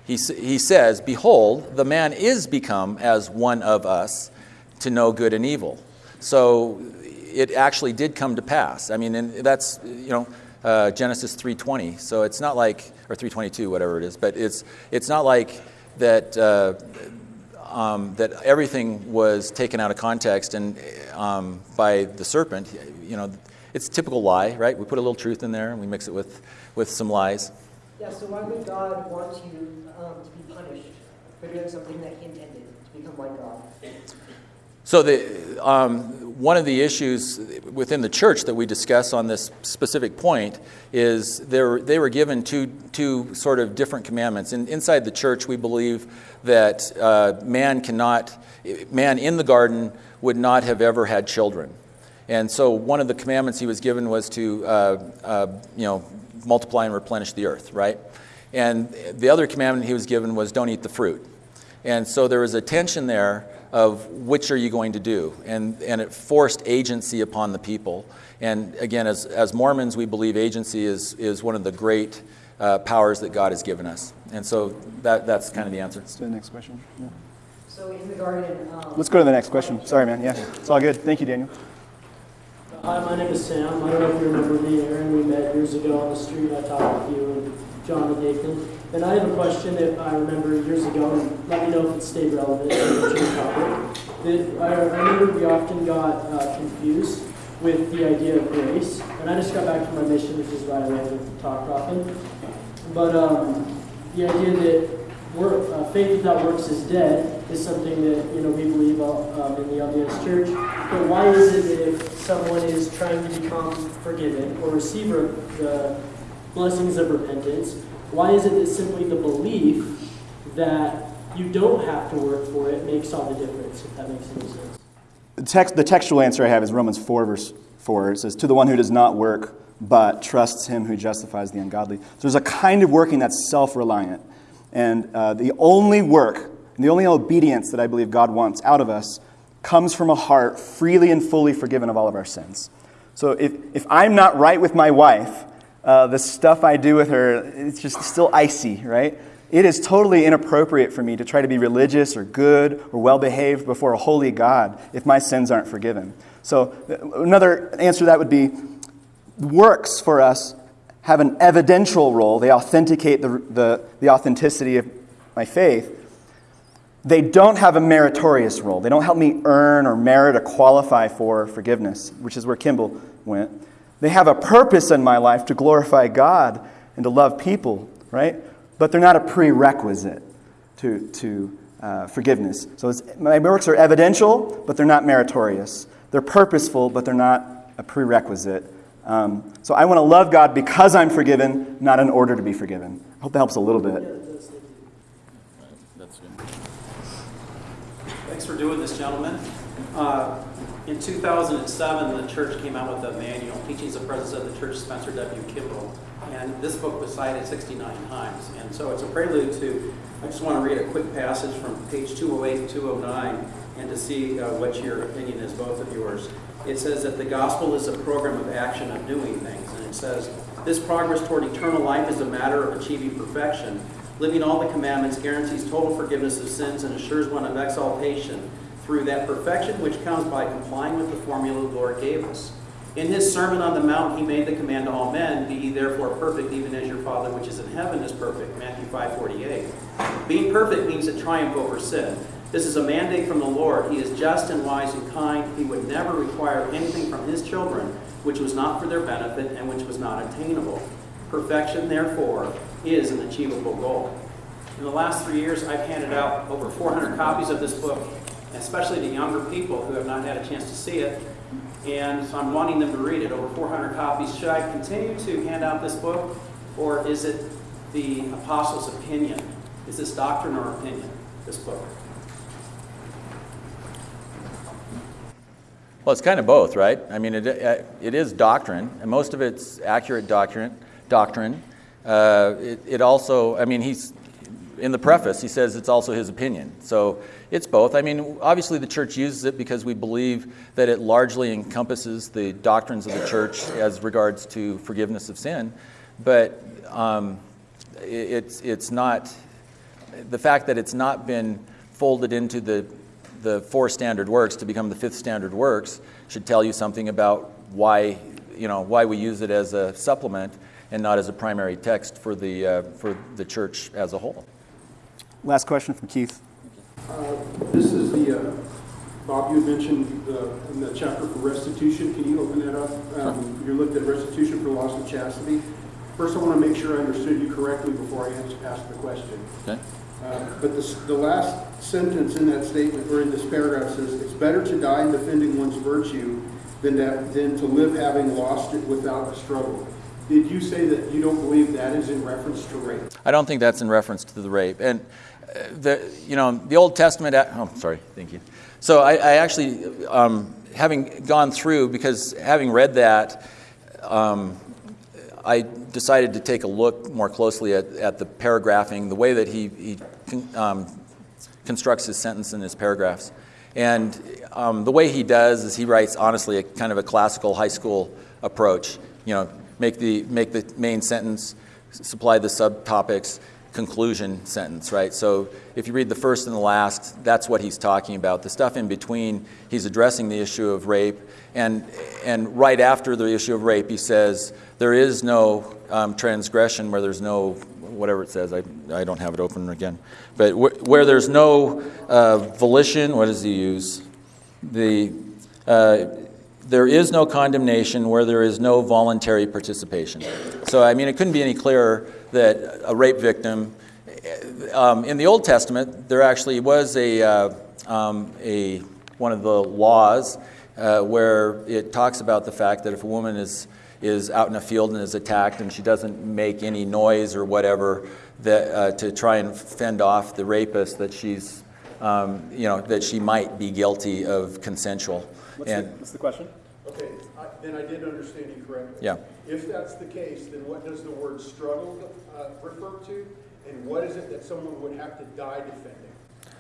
he, he says, Behold, the man is become as one of us to know good and evil. So it actually did come to pass. I mean, and that's, you know, uh, Genesis 3.20. So it's not like, or 3.22, whatever it is, but it's, it's not like that, uh, um, that everything was taken out of context and um, by the serpent. You know, it's a typical lie, right? We put a little truth in there and we mix it with, with some lies. Yeah, so why would God want you um, to be punished for doing something that he intended, to become like God? So the, um, one of the issues within the church that we discuss on this specific point is they were, they were given two, two sort of different commandments. In, inside the church, we believe that uh, man cannot, man in the garden would not have ever had children. And so one of the commandments he was given was to, uh, uh, you know, multiply and replenish the earth, right? And the other commandment he was given was don't eat the fruit. And so there was a tension there of which are you going to do? And, and it forced agency upon the people. And again, as, as Mormons, we believe agency is, is one of the great uh, powers that God has given us. And so that, that's kind of the answer. Let's do the next question. Yeah. So in the garden, um, Let's go to the next question. Sorry, man. Yeah, it's all good. Thank you, Daniel. Hi, my name is Sam. I don't know if you remember me, Aaron. We met years ago on the street. I talked with you and John and Nathan. And I have a question that I remember years ago, and let me know if it stayed relevant to. That I, remember we often got uh, confused with the idea of grace. And I just got back from my mission, which is why I like to talk often. But um, the idea that work, uh, faith without works is dead is something that you know we believe uh, um, in the LDS Church. But why is it that if someone is trying to become forgiven or receive the blessings of repentance, why is it that simply the belief that you don't have to work for it makes all the difference? If that makes any sense. The, text, the textual answer I have is Romans 4, verse 4. It says, To the one who does not work, but trusts him who justifies the ungodly. So there's a kind of working that's self reliant. And uh, the only work, the only obedience that I believe God wants out of us comes from a heart freely and fully forgiven of all of our sins. So if, if I'm not right with my wife, uh, the stuff I do with her, it's just still icy, right? It is totally inappropriate for me to try to be religious or good or well behaved before a holy God if my sins aren't forgiven. So, uh, another answer to that would be works for us have an evidential role. They authenticate the, the, the authenticity of my faith. They don't have a meritorious role. They don't help me earn or merit or qualify for forgiveness, which is where Kimball went. They have a purpose in my life to glorify God and to love people, right? But they're not a prerequisite to, to uh, forgiveness. So my works are evidential, but they're not meritorious. They're purposeful, but they're not a prerequisite. Um, so I want to love God because I'm forgiven, not in order to be forgiven. I hope that helps a little bit. Thanks for doing this, gentlemen. Uh, in 2007, the church came out with a manual, Teachings of Presidents of the Church, Spencer W. Kimball. And this book was cited 69 times. And so it's a prelude to, I just want to read a quick passage from page 208 to 209 and to see uh, what your opinion is, both of yours. It says that the gospel is a program of action of doing things. And it says, this progress toward eternal life is a matter of achieving perfection. Living all the commandments guarantees total forgiveness of sins and assures one of exaltation through that perfection which comes by complying with the formula the Lord gave us. In his Sermon on the Mount, he made the command to all men, Be ye therefore perfect, even as your Father which is in heaven is perfect. Matthew 5.48. Being perfect means a triumph over sin. This is a mandate from the Lord. He is just and wise and kind. He would never require anything from his children which was not for their benefit and which was not attainable. Perfection, therefore, is an achievable goal. In the last three years, I've handed out over 400 copies of this book, especially to younger people who have not had a chance to see it. And so I'm wanting them to read it, over 400 copies. Should I continue to hand out this book, or is it the apostles' opinion? Is this doctrine or opinion, this book? Well, it's kind of both, right? I mean, it, uh, it is doctrine, and most of it's accurate doctrine. Doctrine. Uh, it, it also, I mean, he's in the preface. He says it's also his opinion. So it's both. I mean, obviously the church uses it because we believe that it largely encompasses the doctrines of the church as regards to forgiveness of sin. But um, it, it's it's not the fact that it's not been folded into the the four standard works to become the fifth standard works should tell you something about why, you know, why we use it as a supplement and not as a primary text for the, uh, for the church as a whole. Last question from Keith. Uh, this is the, uh, Bob, you mentioned the, in the chapter for restitution. Can you open that up? Um, you looked at restitution for loss of chastity. First, I want to make sure I understood you correctly before I ask, ask the question. Okay. Uh, But the, the last sentence in that statement, or in this paragraph says, it's better to die in defending one's virtue than that, than to live having lost it without a struggle. Did you say that you don't believe that is in reference to rape? I don't think that's in reference to the rape. And uh, the, you know, the Old Testament, oh, sorry, thank you. So I, I actually, um, having gone through, because having read that, um, I decided to take a look more closely at, at the paragraphing, the way that he, he um, constructs his sentence in his paragraphs. And um, the way he does is he writes, honestly, a kind of a classical high school approach. You know, make the, make the main sentence, supply the subtopics, conclusion sentence, right? So if you read the first and the last, that's what he's talking about. The stuff in between, he's addressing the issue of rape. And, and right after the issue of rape, he says, there is no um, transgression where there's no, whatever it says, I, I don't have it open again, but wh- where there's no uh, volition, what does he use? The, uh, there is no condemnation where there is no voluntary participation. So, I mean, it couldn't be any clearer that a rape victim, um, in the Old Testament, there actually was a, uh, um, a one of the laws uh, where it talks about the fact that if a woman is is out in a field and is attacked and she doesn't make any noise or whatever that, uh, to try and fend off the rapist, that she's, um, you know, that she might be guilty of consensual. What's, and the, what's the question? Okay, I- then I did understand you correctly. Yeah. If that's the case, then what does the word struggle uh, refer to? And what is it that someone would have to die defending?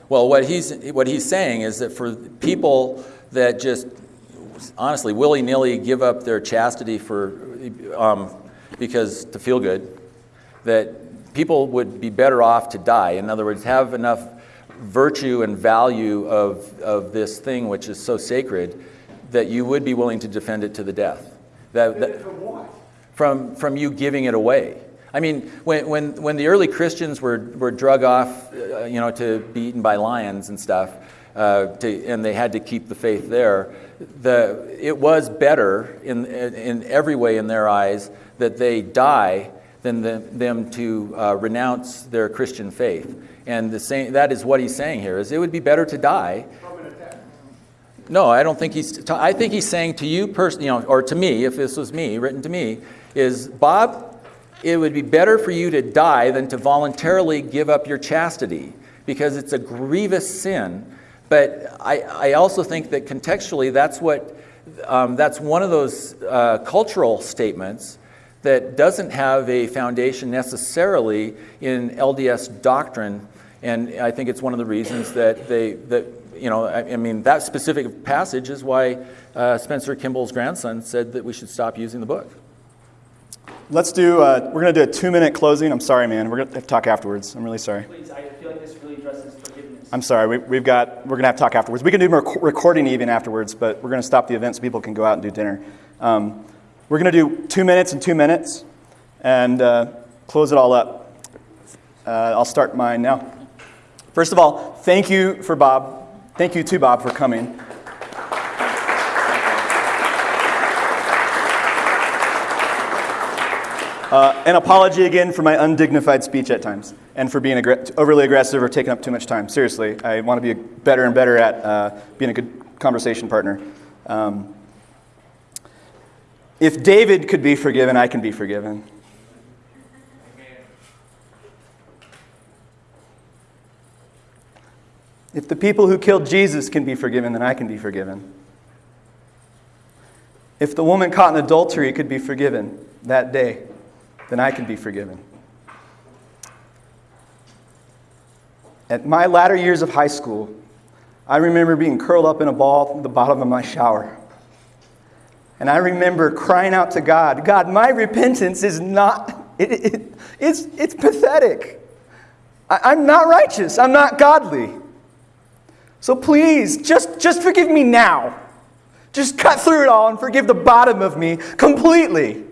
Well, what he's, what he's saying is that for people that just honestly willy nilly give up their chastity for, um, because to feel good, that people would be better off to die. In other words, have enough virtue and value of, of this thing which is so sacred that you would be willing to defend it to the death. That, that, From what? from, from you giving it away. I mean, when, when, when the early Christians were, were drug off, uh, you know, to be eaten by lions and stuff, uh, to, and they had to keep the faith there, the, it was better in, in every way in their eyes that they die than the, them to uh, renounce their Christian faith. And the same, that is what he's saying here, is it would be better to die no, I don't think he's. I think he's saying to you personally, you know, or to me, if this was me, written to me, is Bob. It would be better for you to die than to voluntarily give up your chastity, because it's a grievous sin. But I, I also think that contextually, that's what, um, that's one of those uh, cultural statements that doesn't have a foundation necessarily in LDS doctrine, and I think it's one of the reasons that they that you know I, I mean that specific passage is why uh, Spencer Kimball's grandson said that we should stop using the book. Let's do, uh, we're going to do a two minute closing. I'm sorry, man. We're going to talk afterwards. I'm really sorry. Please, I feel like this really addresses forgiveness. I'm sorry. We, we've got, we're going to have to talk afterwards. We can do more rec- recording even afterwards, but we're going to stop the event so people can go out and do dinner. Um, we're going to do two minutes and two minutes and uh, close it all up. Uh, I'll start mine now. First of all, thank you for Bob. Thank you to Bob for coming. Uh, an apology again for my undignified speech at times and for being aggr- overly aggressive or taking up too much time. Seriously, I want to be better and better at uh, being a good conversation partner. Um, if David could be forgiven, I can be forgiven. If the people who killed Jesus can be forgiven, then I can be forgiven. If the woman caught in adultery could be forgiven that day, then I can be forgiven. At my latter years of high school, I remember being curled up in a ball at the bottom of my shower. And I remember crying out to God, God, my repentance is not, it, it, it's, it's pathetic. I, I'm not righteous. I'm not godly. So please, just, just forgive me now. Just cut through it all and forgive the bottom of me completely.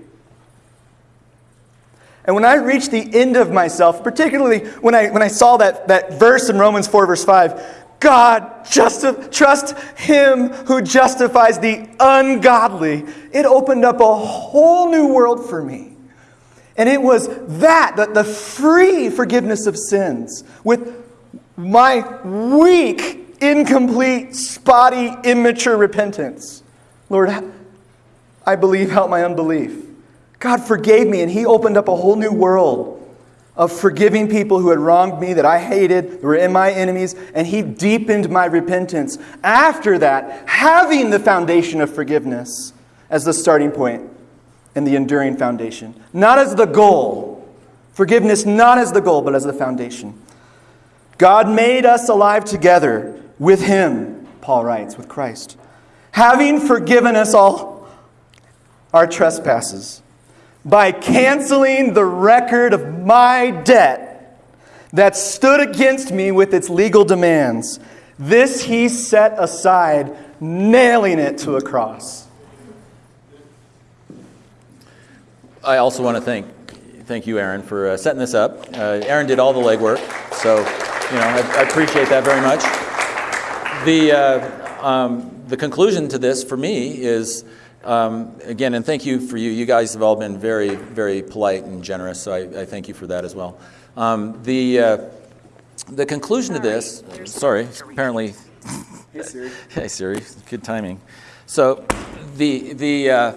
And when I reached the end of myself, particularly when I, when I saw that, that verse in Romans 4, verse 5, God, justi- trust Him who justifies the ungodly, it opened up a whole new world for me. And it was that, the, the free forgiveness of sins, with my weak, incomplete, spotty, immature repentance. Lord, I believe, help my unbelief. God forgave me, and He opened up a whole new world of forgiving people who had wronged me, that I hated, that were in my enemies, and He deepened my repentance. After that, having the foundation of forgiveness as the starting point and the enduring foundation, not as the goal. Forgiveness not as the goal, but as the foundation. God made us alive together with Him, Paul writes, with Christ, having forgiven us all our trespasses by canceling the record of my debt that stood against me with its legal demands. This he set aside, nailing it to a cross. I also want to thank thank you, Aaron, for uh, setting this up. Uh, Aaron did all the legwork, so you know I, I appreciate that very much. The uh, um, the conclusion to this for me is um, again, and thank you for you. You guys have all been very very polite and generous, so I, I thank you for that as well. Um, the uh, the conclusion to this, sorry, apparently. Hey Siri. hey Siri, good timing. So the the uh,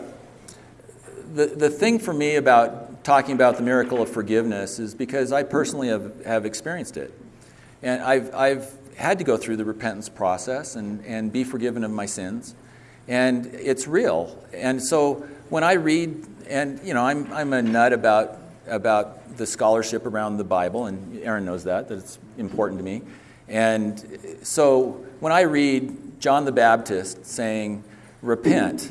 the, the thing for me about talking about the miracle of forgiveness is because I personally have, have experienced it. And I've, I've had to go through the repentance process and, and be forgiven of my sins. And it's real. And so when I read, and you know, I'm, I'm a nut about, about the scholarship around the Bible, and Aaron knows that, that it's important to me. And so when I read John the Baptist saying, repent,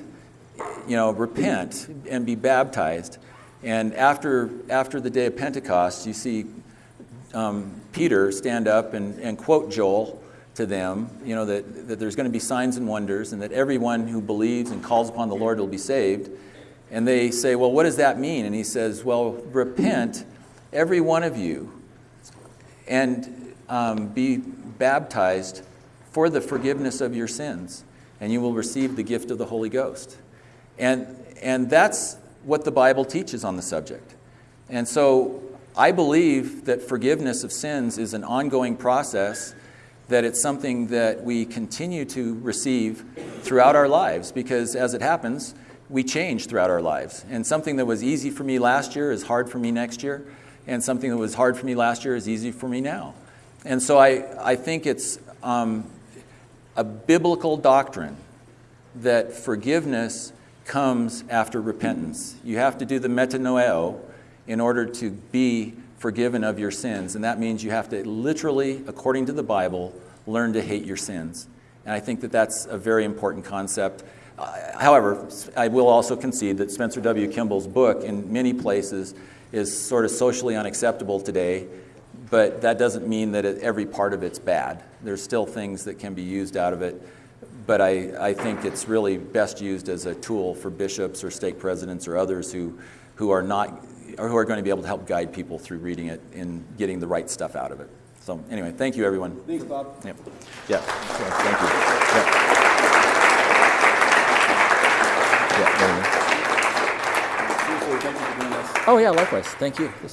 you know, repent and be baptized. And after, after the day of Pentecost, you see um, Peter stand up and, and quote Joel to them, you know, that, that there's going to be signs and wonders and that everyone who believes and calls upon the Lord will be saved. And they say, well, what does that mean? And he says, well, repent, every one of you, and um, be baptized for the forgiveness of your sins, and you will receive the gift of the Holy Ghost. And, and that's what the Bible teaches on the subject. And so I believe that forgiveness of sins is an ongoing process, that it's something that we continue to receive throughout our lives, because as it happens, we change throughout our lives. And something that was easy for me last year is hard for me next year, and something that was hard for me last year is easy for me now. And so I, I think it's um, a biblical doctrine that forgiveness comes after repentance. You have to do the metanoeo in order to be forgiven of your sins. And that means you have to literally, according to the Bible, learn to hate your sins. And I think that that's a very important concept. Uh, however, I will also concede that Spencer W. Kimball's book, in many places, is sort of socially unacceptable today, but that doesn't mean that it, every part of it's bad. There's still things that can be used out of it but I, I think it's really best used as a tool for bishops or stake presidents or others who, who are not or who are going to be able to help guide people through reading it and getting the right stuff out of it. So anyway, thank you everyone. Thanks, Bob. Yep. Yeah. Thank you. Yeah. Yeah, there you go. Thank you for doing this. Oh yeah, likewise. Thank you.